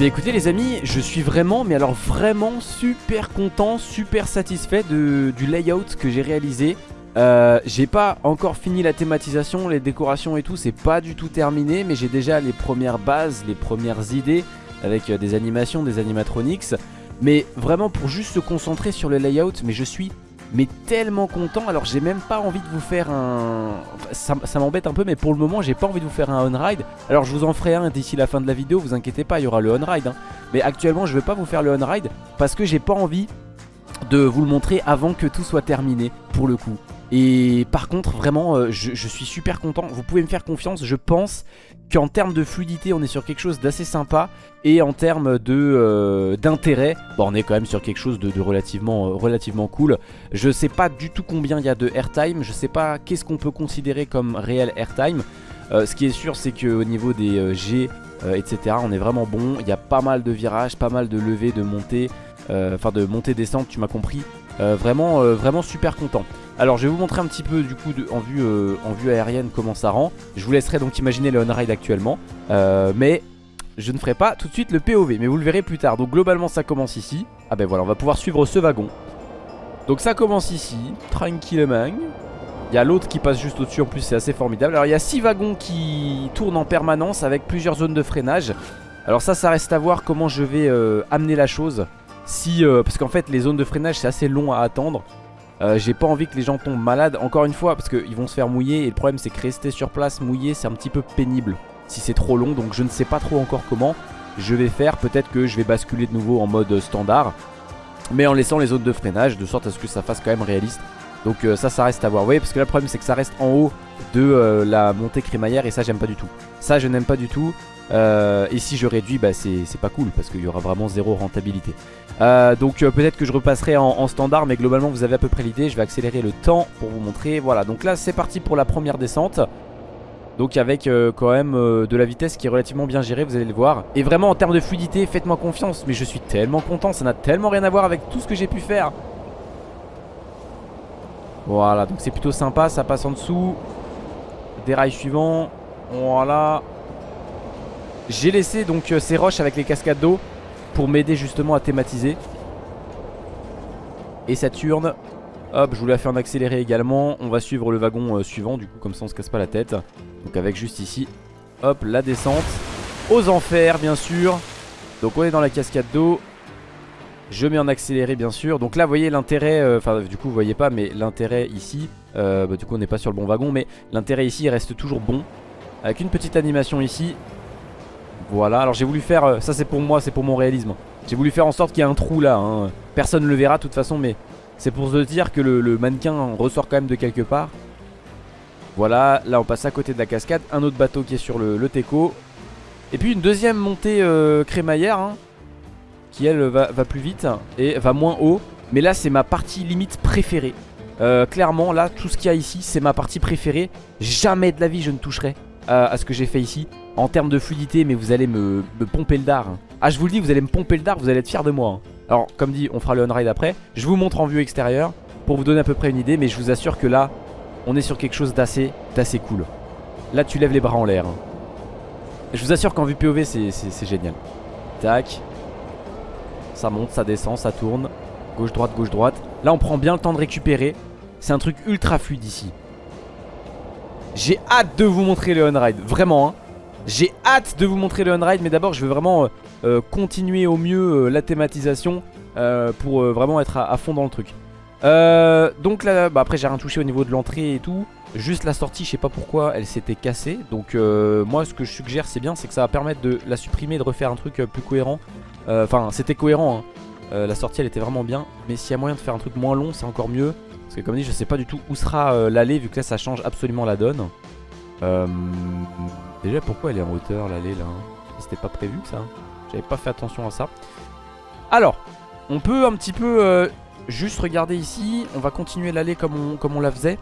Bien écoutez les amis, je suis vraiment, mais alors vraiment super content, super satisfait du layout que j'ai réalisé. Euh, j'ai pas encore fini la thématisation, les décorations et tout, c'est pas du tout terminé, mais j'ai déjà les premières bases, les premières idées avec euh, des animations, des animatronics. Mais vraiment pour juste se concentrer sur le layout, mais je suis mais tellement content. Alors j'ai même pas envie de vous faire un... Ça, m'embête un peu mais pour le moment j'ai pas envie de vous faire un on-ride. Alors je vous en ferai un d'ici la fin de la vidéo, vous inquiétez pas, il y aura le on-ride. Hein. Mais actuellement je vais pas vous faire le on-ride parce que j'ai pas envie de vous le montrer avant que tout soit terminé pour le coup. Et par contre vraiment euh, je, suis super content Vous pouvez me faire confiance Je pense qu'en termes de fluidité on est sur quelque chose d'assez sympa. Et en termes euh, d'intérêt bon, On est quand même sur quelque chose de, relativement, euh, relativement cool. Je sais pas du tout combien il y a de airtime. Je sais pas qu'est-ce qu'on peut considérer comme réel airtime. Ce qui est sûr c'est qu'au niveau des G etc on est vraiment bon. Il y a pas mal de virages, pas mal de levées, de montées Enfin de montées descentes tu m'as compris. Vraiment, vraiment super content alors je vais vous montrer un petit peu du coup en, vue, euh, en vue aérienne comment ça rend. Je vous laisserai donc imaginer le on-ride actuellement. Euh, Mais je ne ferai pas tout de suite le POV Mais vous le verrez plus tard. Donc globalement ça commence ici. Ah ben voilà on va pouvoir suivre ce wagon. Donc ça commence ici. Tranquillement il y a l'autre qui passe juste au-dessus en plus c'est assez formidable. Alors il y a 6 wagons qui tournent en permanence avec plusieurs zones de freinage. Alors ça ça reste à voir comment je vais euh, amener la chose. Si, Parce qu'en fait les zones de freinage c'est assez long à attendre Euh, J'ai pas envie que les gens tombent malades, encore une fois, parce qu'ils vont se faire mouiller. Et le problème, c'est que rester sur place mouillé, c'est un petit peu pénible si c'est trop long. Donc je ne sais pas trop encore comment je vais faire. Peut-être que je vais basculer de nouveau en mode standard. Mais en laissant les zones de freinage, de sorte à ce que ça fasse quand même réaliste. Donc euh, ça, ça reste à voir. Vous voyez, parce que là, le problème, c'est que ça reste en haut de euh, la montée crémaillère. Et ça, j'aime pas du tout. Ça, je n'aime pas du tout. Euh, et si je réduis, bah, c'est pas cool parce qu'il y aura vraiment zéro rentabilité. Euh, donc euh, peut-être que je repasserai en, en, standard, mais globalement vous avez à peu près l'idée. Je vais accélérer le temps pour vous montrer. Voilà, donc là c'est parti pour la première descente. Donc avec quand même de la vitesse qui est relativement bien gérée, vous allez le voir. Et vraiment en termes de fluidité, faites-moi confiance. Mais je suis tellement content, ça n'a tellement rien à voir avec tout ce que j'ai pu faire. Voilà, donc c'est plutôt sympa, ça passe en dessous. Dérail suivant. Voilà. J'ai laissé donc euh, ces roches avec les cascades d'eau pour m'aider justement à thématiser. Et Saturne, hop, je vous la fais en accéléré également. On va suivre le wagon euh, suivant, du coup, comme ça on se casse pas la tête. Donc avec juste ici, hop, la descente. Aux enfers, bien sûr. Donc on est dans la cascade d'eau. Je mets en accéléré, bien sûr. Donc là, vous voyez l'intérêt, euh, enfin, du coup, vous voyez pas, mais l'intérêt ici, bah, du coup, on n'est pas sur le bon wagon, mais l'intérêt ici reste toujours bon. Avec une petite animation ici. Voilà, alors j'ai voulu faire, euh, ça c'est pour moi, c'est pour mon réalisme. J'ai voulu faire en sorte qu'il y ait un trou là. Hein. Personne ne le verra de toute façon, mais c'est pour se dire que le, mannequin ressort quand même de quelque part. Voilà, là on passe à côté de la cascade. Un autre bateau qui est sur le, le Teco. Et puis une deuxième montée euh, crémaillère. Hein, qui elle va, plus vite et va moins haut. Mais là c'est ma partie limite préférée. Euh, clairement là tout ce qu'il y a ici c'est ma partie préférée. Jamais de la vie je ne toucherai à ce que j'ai fait ici. En termes de fluidité mais vous allez me, pomper le dard. Ah je vous le dis vous allez me pomper le dard, vous allez être fiers de moi. Hein. Alors comme dit on fera le on-ride après. Je vous montre en vue extérieure pour vous donner à peu près une idée. Mais je vous assure que là on est sur quelque chose d'assez d'assez cool. Là tu lèves les bras en l'air. Hein. Je vous assure qu'en vue POV c'est génial. Tac. Ça monte, ça descend, ça tourne. Gauche, droite, gauche, droite. Là, on prend bien le temps de récupérer. C'est un truc ultra fluide ici. J'ai hâte de vous montrer le on-ride. Vraiment, hein. J'ai hâte de vous montrer le on-ride. Mais d'abord, je veux vraiment euh, euh, continuer au mieux euh, la thématisation pour vraiment être à, à, fond dans le truc. Donc là, bah après, j'ai rien touché au niveau de l'entrée et tout. Juste la sortie, je sais pas pourquoi elle s'était cassée. Donc moi, ce que je suggère, c'est bien, c'est que ça va permettre de la supprimer et de refaire un truc plus cohérent. Enfin, c'était cohérent. Hein. La sortie elle était vraiment bien Mais s'il y a moyen de faire un truc moins long c'est encore mieux Parce que comme dit je sais pas du tout où sera l'allée Vu que là ça change absolument la donne euh, Déjà pourquoi elle est en hauteur l'allée là hein? C'était pas prévu ça J'avais pas fait attention à ça. Alors on peut un petit peu euh, juste regarder ici. On va continuer l'allée comme on, la faisait.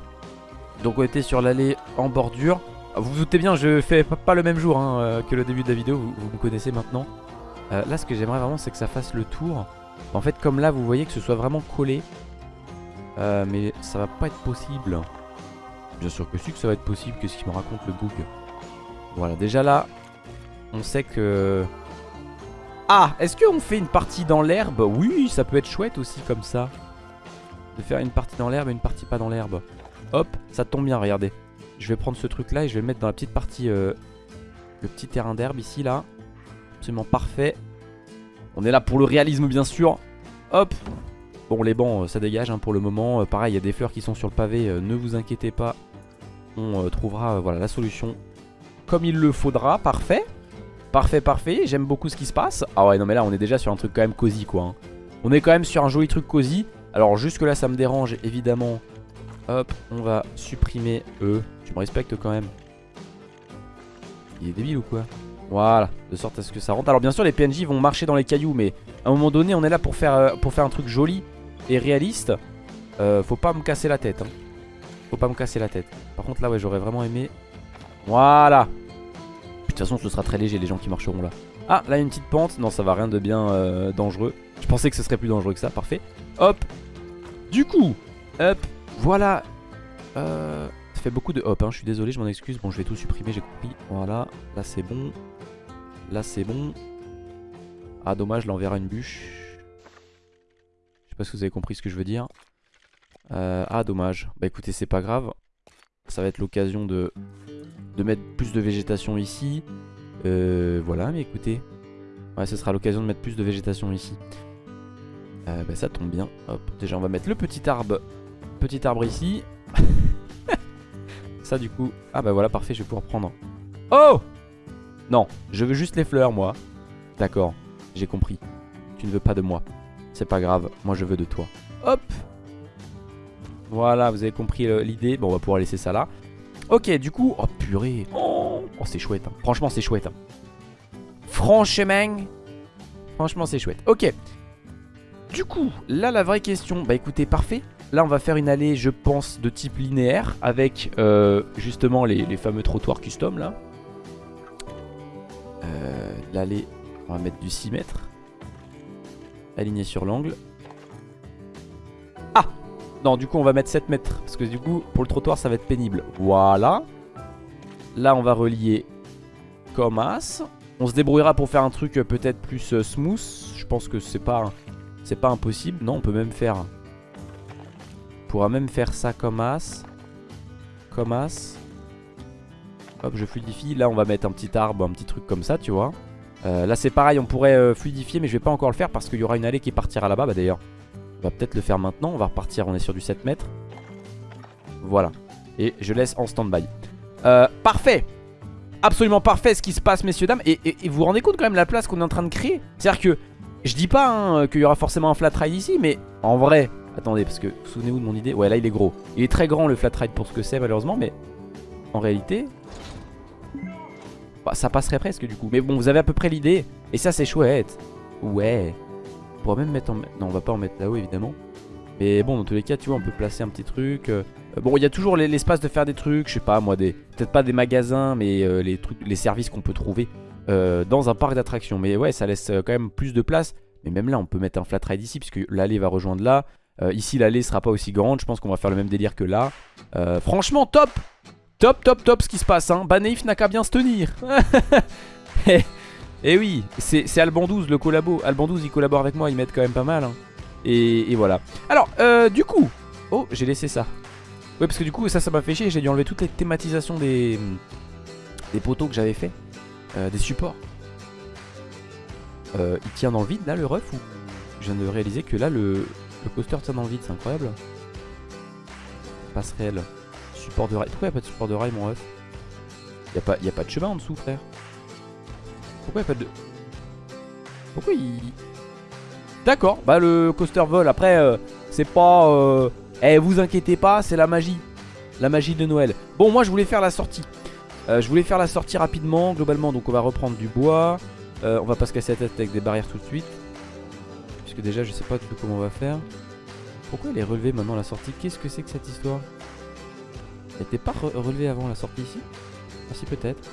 Donc on était sur l'allée en bordure. Vous vous doutez bien je fais pas le même jour hein, euh, que le début de la vidéo. Vous, me connaissez maintenant. Euh, Là ce que j'aimerais vraiment c'est que ça fasse le tour. En fait comme là vous voyez que ce soit vraiment collé. Mais ça va pas être possible. Bien sûr que si que ça va être possible Qu'est-ce qu'il me raconte le bug Voilà déjà là On sait que Ah est-ce qu'on fait une partie dans l'herbe? Oui ça peut être chouette aussi comme ça. De faire une partie dans l'herbe et une partie pas dans l'herbe. Hop ça tombe bien regardez. Je vais prendre ce truc là et je vais le mettre dans la petite partie euh, Le petit terrain d'herbe ici là. Absolument parfait. On est là pour le réalisme bien sûr. Hop. Bon les bancs euh, ça dégage hein, pour le moment. Euh, Pareil il y a des fleurs qui sont sur le pavé Ne vous inquiétez pas. On trouvera voilà la solution Comme il le faudra Parfait Parfait parfait J'aime beaucoup ce qui se passe Ah ouais non mais là on est déjà sur un truc quand même cosy quoi hein. On est quand même sur un joli truc cosy Alors jusque là ça me dérange évidemment Hop on va supprimer eux Tu me respectes quand même Il est débile ou quoi? Voilà, de sorte à ce que ça rentre. Alors bien sûr les PNJ vont marcher dans les cailloux mais à un moment donné on est là pour faire, euh, un truc joli et réaliste. Euh, faut pas me casser la tête. Hein. Faut pas me casser la tête. Par contre là ouais j'aurais vraiment aimé. Voilà. De toute façon ce sera très léger les gens qui marcheront là. Ah là une petite pente. Non ça va rien de bien euh, dangereux. Je pensais que ce serait plus dangereux que ça. Parfait. Hop. Du coup. Hop. Voilà. Euh... Ça fait beaucoup de hop, hein. je suis désolé, je m'en excuse. Bon, je vais tout supprimer, j'ai compris. Voilà, là c'est bon. Là c'est bon. Ah dommage, là on verra une bûche. Je sais pas si vous avez compris ce que je veux dire. Euh, ah dommage. Bah écoutez, c'est pas grave. Ça va être l'occasion de, de mettre plus de végétation ici. Euh, voilà, mais écoutez. Ouais, ce sera l'occasion de mettre plus de végétation ici. Euh, bah ça tombe bien. Hop, déjà on va mettre le petit arbre petit arbre ici. <laughs> ça du coup... Ah bah voilà, parfait, je vais pouvoir prendre. Oh Non, je veux juste les fleurs, moi. D'accord, j'ai compris. Tu ne veux pas de moi. C'est pas grave, moi je veux de toi. Hop Voilà, vous avez compris euh, l'idée. Bon, on va pouvoir laisser ça là. Ok, du coup... Oh purée Oh, c'est chouette. hein. Franchement, c'est chouette. hein. Franchement... Franchement, c'est chouette. Ok. Du coup, là, la vraie question... Bah écoutez, parfait. Là, on va faire une allée, je pense, de type linéaire. Avec, euh, justement, les, fameux trottoirs custom, là. Euh, L'allée, on va mettre du 6 mètres. Aligné sur l'angle. Non, du coup, on va mettre 7 mètres. Parce que du coup, pour le trottoir, ça va être pénible. Voilà. Là, on va relier comme as. On se débrouillera pour faire un truc euh, peut-être plus euh, smooth. Je pense que c'est pas, c'est pas impossible. Non, on peut même faire... On pourra même faire ça comme as. Comme as. Hop, je fluidifie. Là, on va mettre un petit arbre, un petit truc comme ça, tu vois. Euh, là, c'est pareil, on pourrait fluidifier, mais je vais pas encore le faire parce qu'il y aura une allée qui partira là-bas. Bah d'ailleurs, on va peut-être le faire maintenant. On va repartir, on est sur du 7 mètres. Voilà. Et je laisse en stand-by. Euh, parfait Absolument parfait ce qui se passe, messieurs, dames. Et, vous vous rendez compte quand même la place qu'on est en train de créer? C'est-à-dire que, je dis pas hein, qu'il y aura forcément un flat ride ici, mais en vrai... Attendez, parce que, souvenez-vous de mon idée. Ouais, là, il est gros. Il est très grand, le flat ride, pour ce que c'est, malheureusement, mais... En réalité... Bah, ça passerait presque, du coup. Mais bon, vous avez à peu près l'idée. Et ça, c'est chouette. Ouais. On pourrait même mettre en... Non, on va pas en mettre là-haut, évidemment. Mais bon, dans tous les cas, tu vois, on peut placer un petit truc. euh, Bon, il y a toujours l'es- l'espace de faire des trucs, je sais pas moi, des peut-être pas des magasins, mais euh, les trucs, les services qu'on peut trouver euh, dans un parc d'attractions. Mais ouais, ça laisse euh, quand même plus de place. Mais même là, on peut mettre un flat ride ici, puisque l'allée va rejoindre là. Euh, ici, l'allée sera pas aussi grande. Je pense qu'on va faire le même délire que là. Euh, franchement, top Top, top, top ce qui se passe. Hein. Banaïf n'a qu'à bien se tenir. <laughs> Et Eh oui, c'est Alban 12 le collabo. Alban 12 il collabore avec moi, ils m'aident quand même pas mal. hein. Et, voilà. Alors, euh, du coup. Oh, j'ai laissé ça. Ouais, parce que du coup, ça, ça m'a fait chier. J'ai dû enlever toutes les thématisations des, des poteaux que j'avais fait. Euh, des supports. Euh, il tient dans le vide là, le ref Je viens de réaliser que là, le, le coaster tient dans le vide. C'est incroyable. Passerelle. Support de rail. Pourquoi il a pas de support de rail, mon ref? Il n'y a, pas- a pas de chemin en dessous, frère? Pourquoi il n'y a pas de. Pourquoi il. D'accord, bah le coaster vole. Après, euh, c'est pas. euh, Eh, vous inquiétez pas, c'est la magie. La magie de Noël. Bon, moi je voulais faire la sortie. Euh, je voulais faire la sortie rapidement, globalement. Donc on va reprendre du bois. Euh, on va pas se casser la tête avec des barrières tout de suite. Puisque déjà, je sais pas du tout comment on va faire. Pourquoi elle est relevée maintenant la sortie? Qu'est-ce que c'est que cette histoire? Elle était pas re- relevée avant la sortie ici? Ah si, peut-être.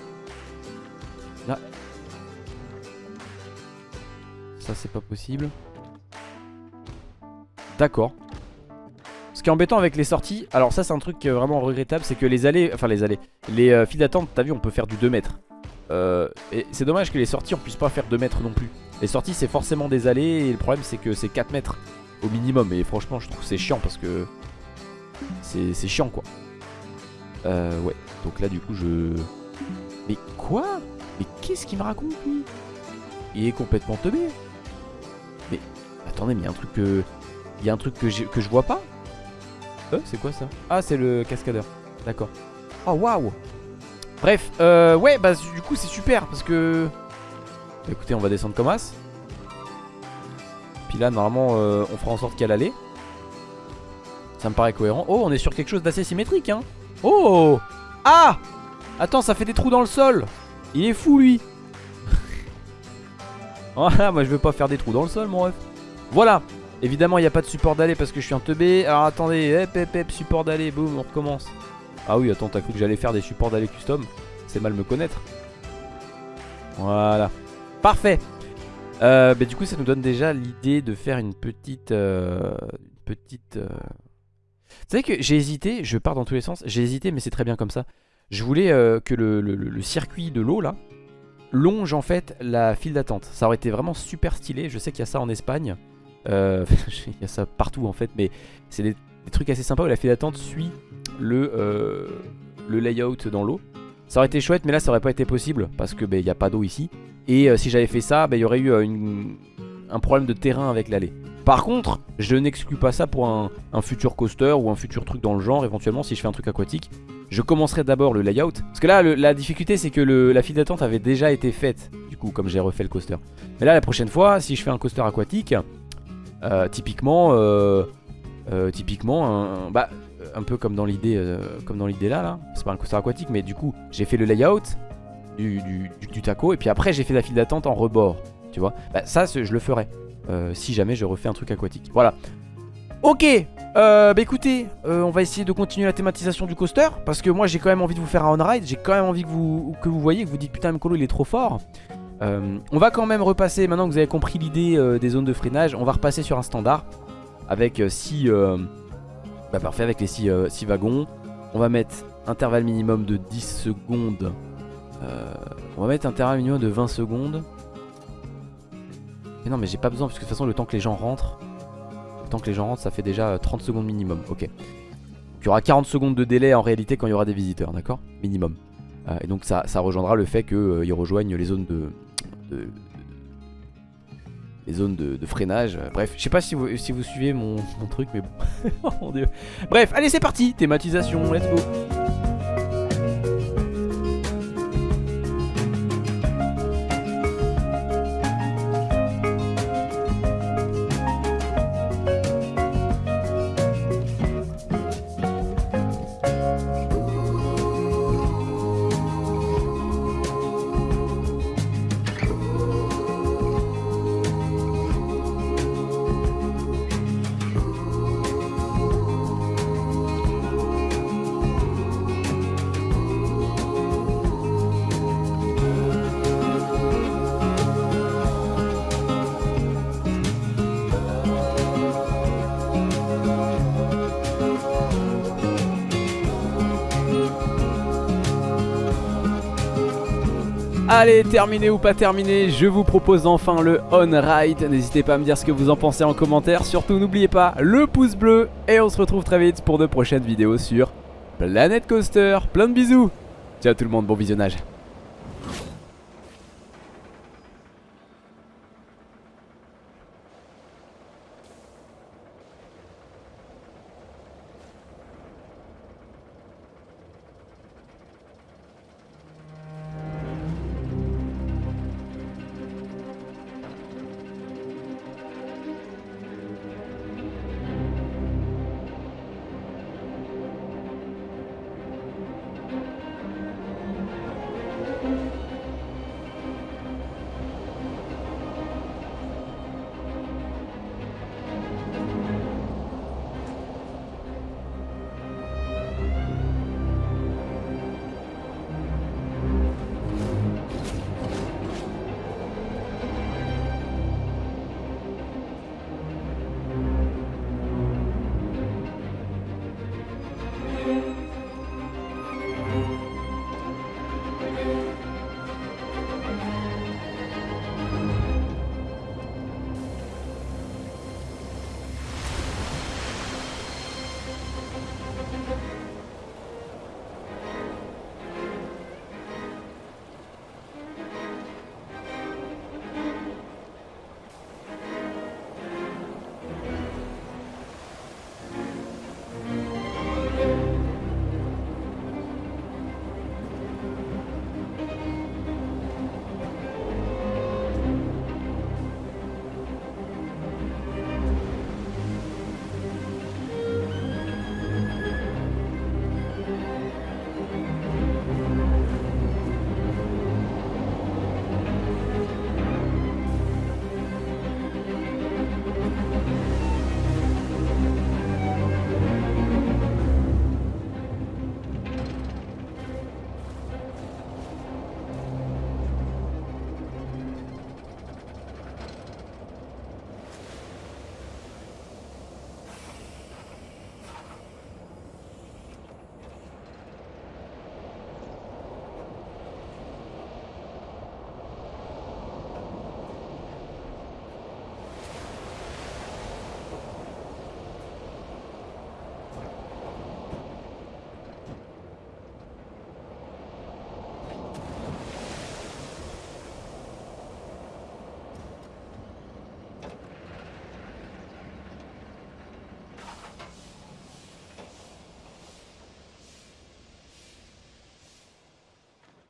Là. Ça, c'est pas possible. D'accord. Ce qui est embêtant avec les sorties, alors ça c'est un truc euh, vraiment regrettable, c'est que les allées, enfin les allées, les euh, files d'attente, t'as vu, on peut faire du 2 mètres. Euh, et c'est dommage que les sorties on puisse pas faire 2 mètres non plus. Les sorties c'est forcément des allées et le problème c'est que c'est 4 mètres au minimum. Et franchement je trouve c'est chiant parce que c'est chiant quoi. Euh, ouais, donc là du coup je... Mais quoi? Mais qu'est-ce qu'il me raconte lui? Il est complètement teubé. Mais attendez, mais il y a un truc que... Il y a un truc que, que je vois pas Euh, c'est quoi ça? Ah, c'est le cascadeur. D'accord. Oh, waouh Bref, euh, ouais, bah du coup c'est super parce que... Bah, écoutez, on va descendre comme as. Puis là, normalement, euh, on fera en sorte qu'elle allait. Ça me paraît cohérent. Oh, on est sur quelque chose d'assez symétrique, hein. Oh Ah Attends, ça fait des trous dans le sol. Il est fou, lui. Voilà, <laughs> moi je veux pas faire des trous dans le sol, mon ref. Voilà. Évidemment, il n'y a pas de support d'aller parce que je suis un teubé. Alors attendez, hep hep hep, support d'aller, boum, on recommence. Ah oui, attends, t'as cru que j'allais faire des supports d'aller custom? C'est mal me connaître. Voilà. Parfait. Euh, bah, du coup, ça nous donne déjà l'idée de faire une petite. euh, une petite. euh, Vous savez que j'ai hésité, je pars dans tous les sens. J'ai hésité, mais c'est très bien comme ça. Je voulais euh, que le circuit de l'eau là longe en fait la file d'attente. Ça aurait été vraiment super stylé. Je sais qu'il y a ça en Espagne. Euh, <laughs> Il y a ça partout en fait, mais c'est des, trucs assez sympas où la file d'attente suit le, euh, le layout dans l'eau. Ça aurait été chouette, mais là ça aurait pas été possible parce que ben, il n'y a pas d'eau ici. Et euh, si j'avais fait ça, ben, il y aurait eu un problème de terrain avec l'allée. Par contre, je n'exclus pas ça pour un, un futur coaster ou un futur truc dans le genre, éventuellement si je fais un truc aquatique. Je commencerai d'abord le layout. Parce que là, la difficulté, c'est que la file d'attente avait déjà été faite. Du coup, comme j'ai refait le coaster. Mais là, la prochaine fois, si je fais un coaster aquatique, euh, typiquement, euh, euh, bah, un peu comme dans l'idée, comme là, là. C'est pas un coaster aquatique, mais du coup, j'ai fait le layout du, taco, et puis après, j'ai fait la file d'attente en rebord. Tu vois Bah, ça, je le ferai. si jamais je refais un truc aquatique. Voilà. Ok, euh, bah écoutez, euh, on va essayer de continuer la thématisation du coaster parce que moi j'ai quand même envie de vous faire un on-ride, j'ai quand même envie que vous, que vous voyez, que vous dites putain Mkolo il est trop fort. Euh, on va quand même repasser, maintenant que vous avez compris l'idée des zones de freinage, on va repasser sur un standard avec 6 bah parfait avec les 6 wagons. On va mettre intervalle minimum de 10 secondes. On va mettre intervalle minimum de 20 secondes. Mais non mais j'ai pas besoin parce que de toute façon le temps que les gens rentrent temps que les gens rentrent ça fait déjà euh, 30 secondes minimum Ok. Il y aura 40 secondes de délai en réalité quand il y aura des visiteurs d'accord? Minimum. Euh, Et donc ça, ça rejoindra le fait qu'ils rejoignent les zones de, les zones de, freinage Euh, Bref. Je sais pas si vous, si vous suivez mon, mon truc mais bon. <laughs> Oh mon dieu. Bref allez c'est parti Thématisation let's go Allez, terminé ou pas terminé, je vous propose enfin le on-ride. N'hésitez pas à me dire ce que vous en pensez en commentaire. Surtout, n'oubliez pas le pouce bleu. Et on se retrouve très vite pour de prochaines vidéos sur Planet Coaster. Plein de bisous. Ciao tout le monde, bon visionnage.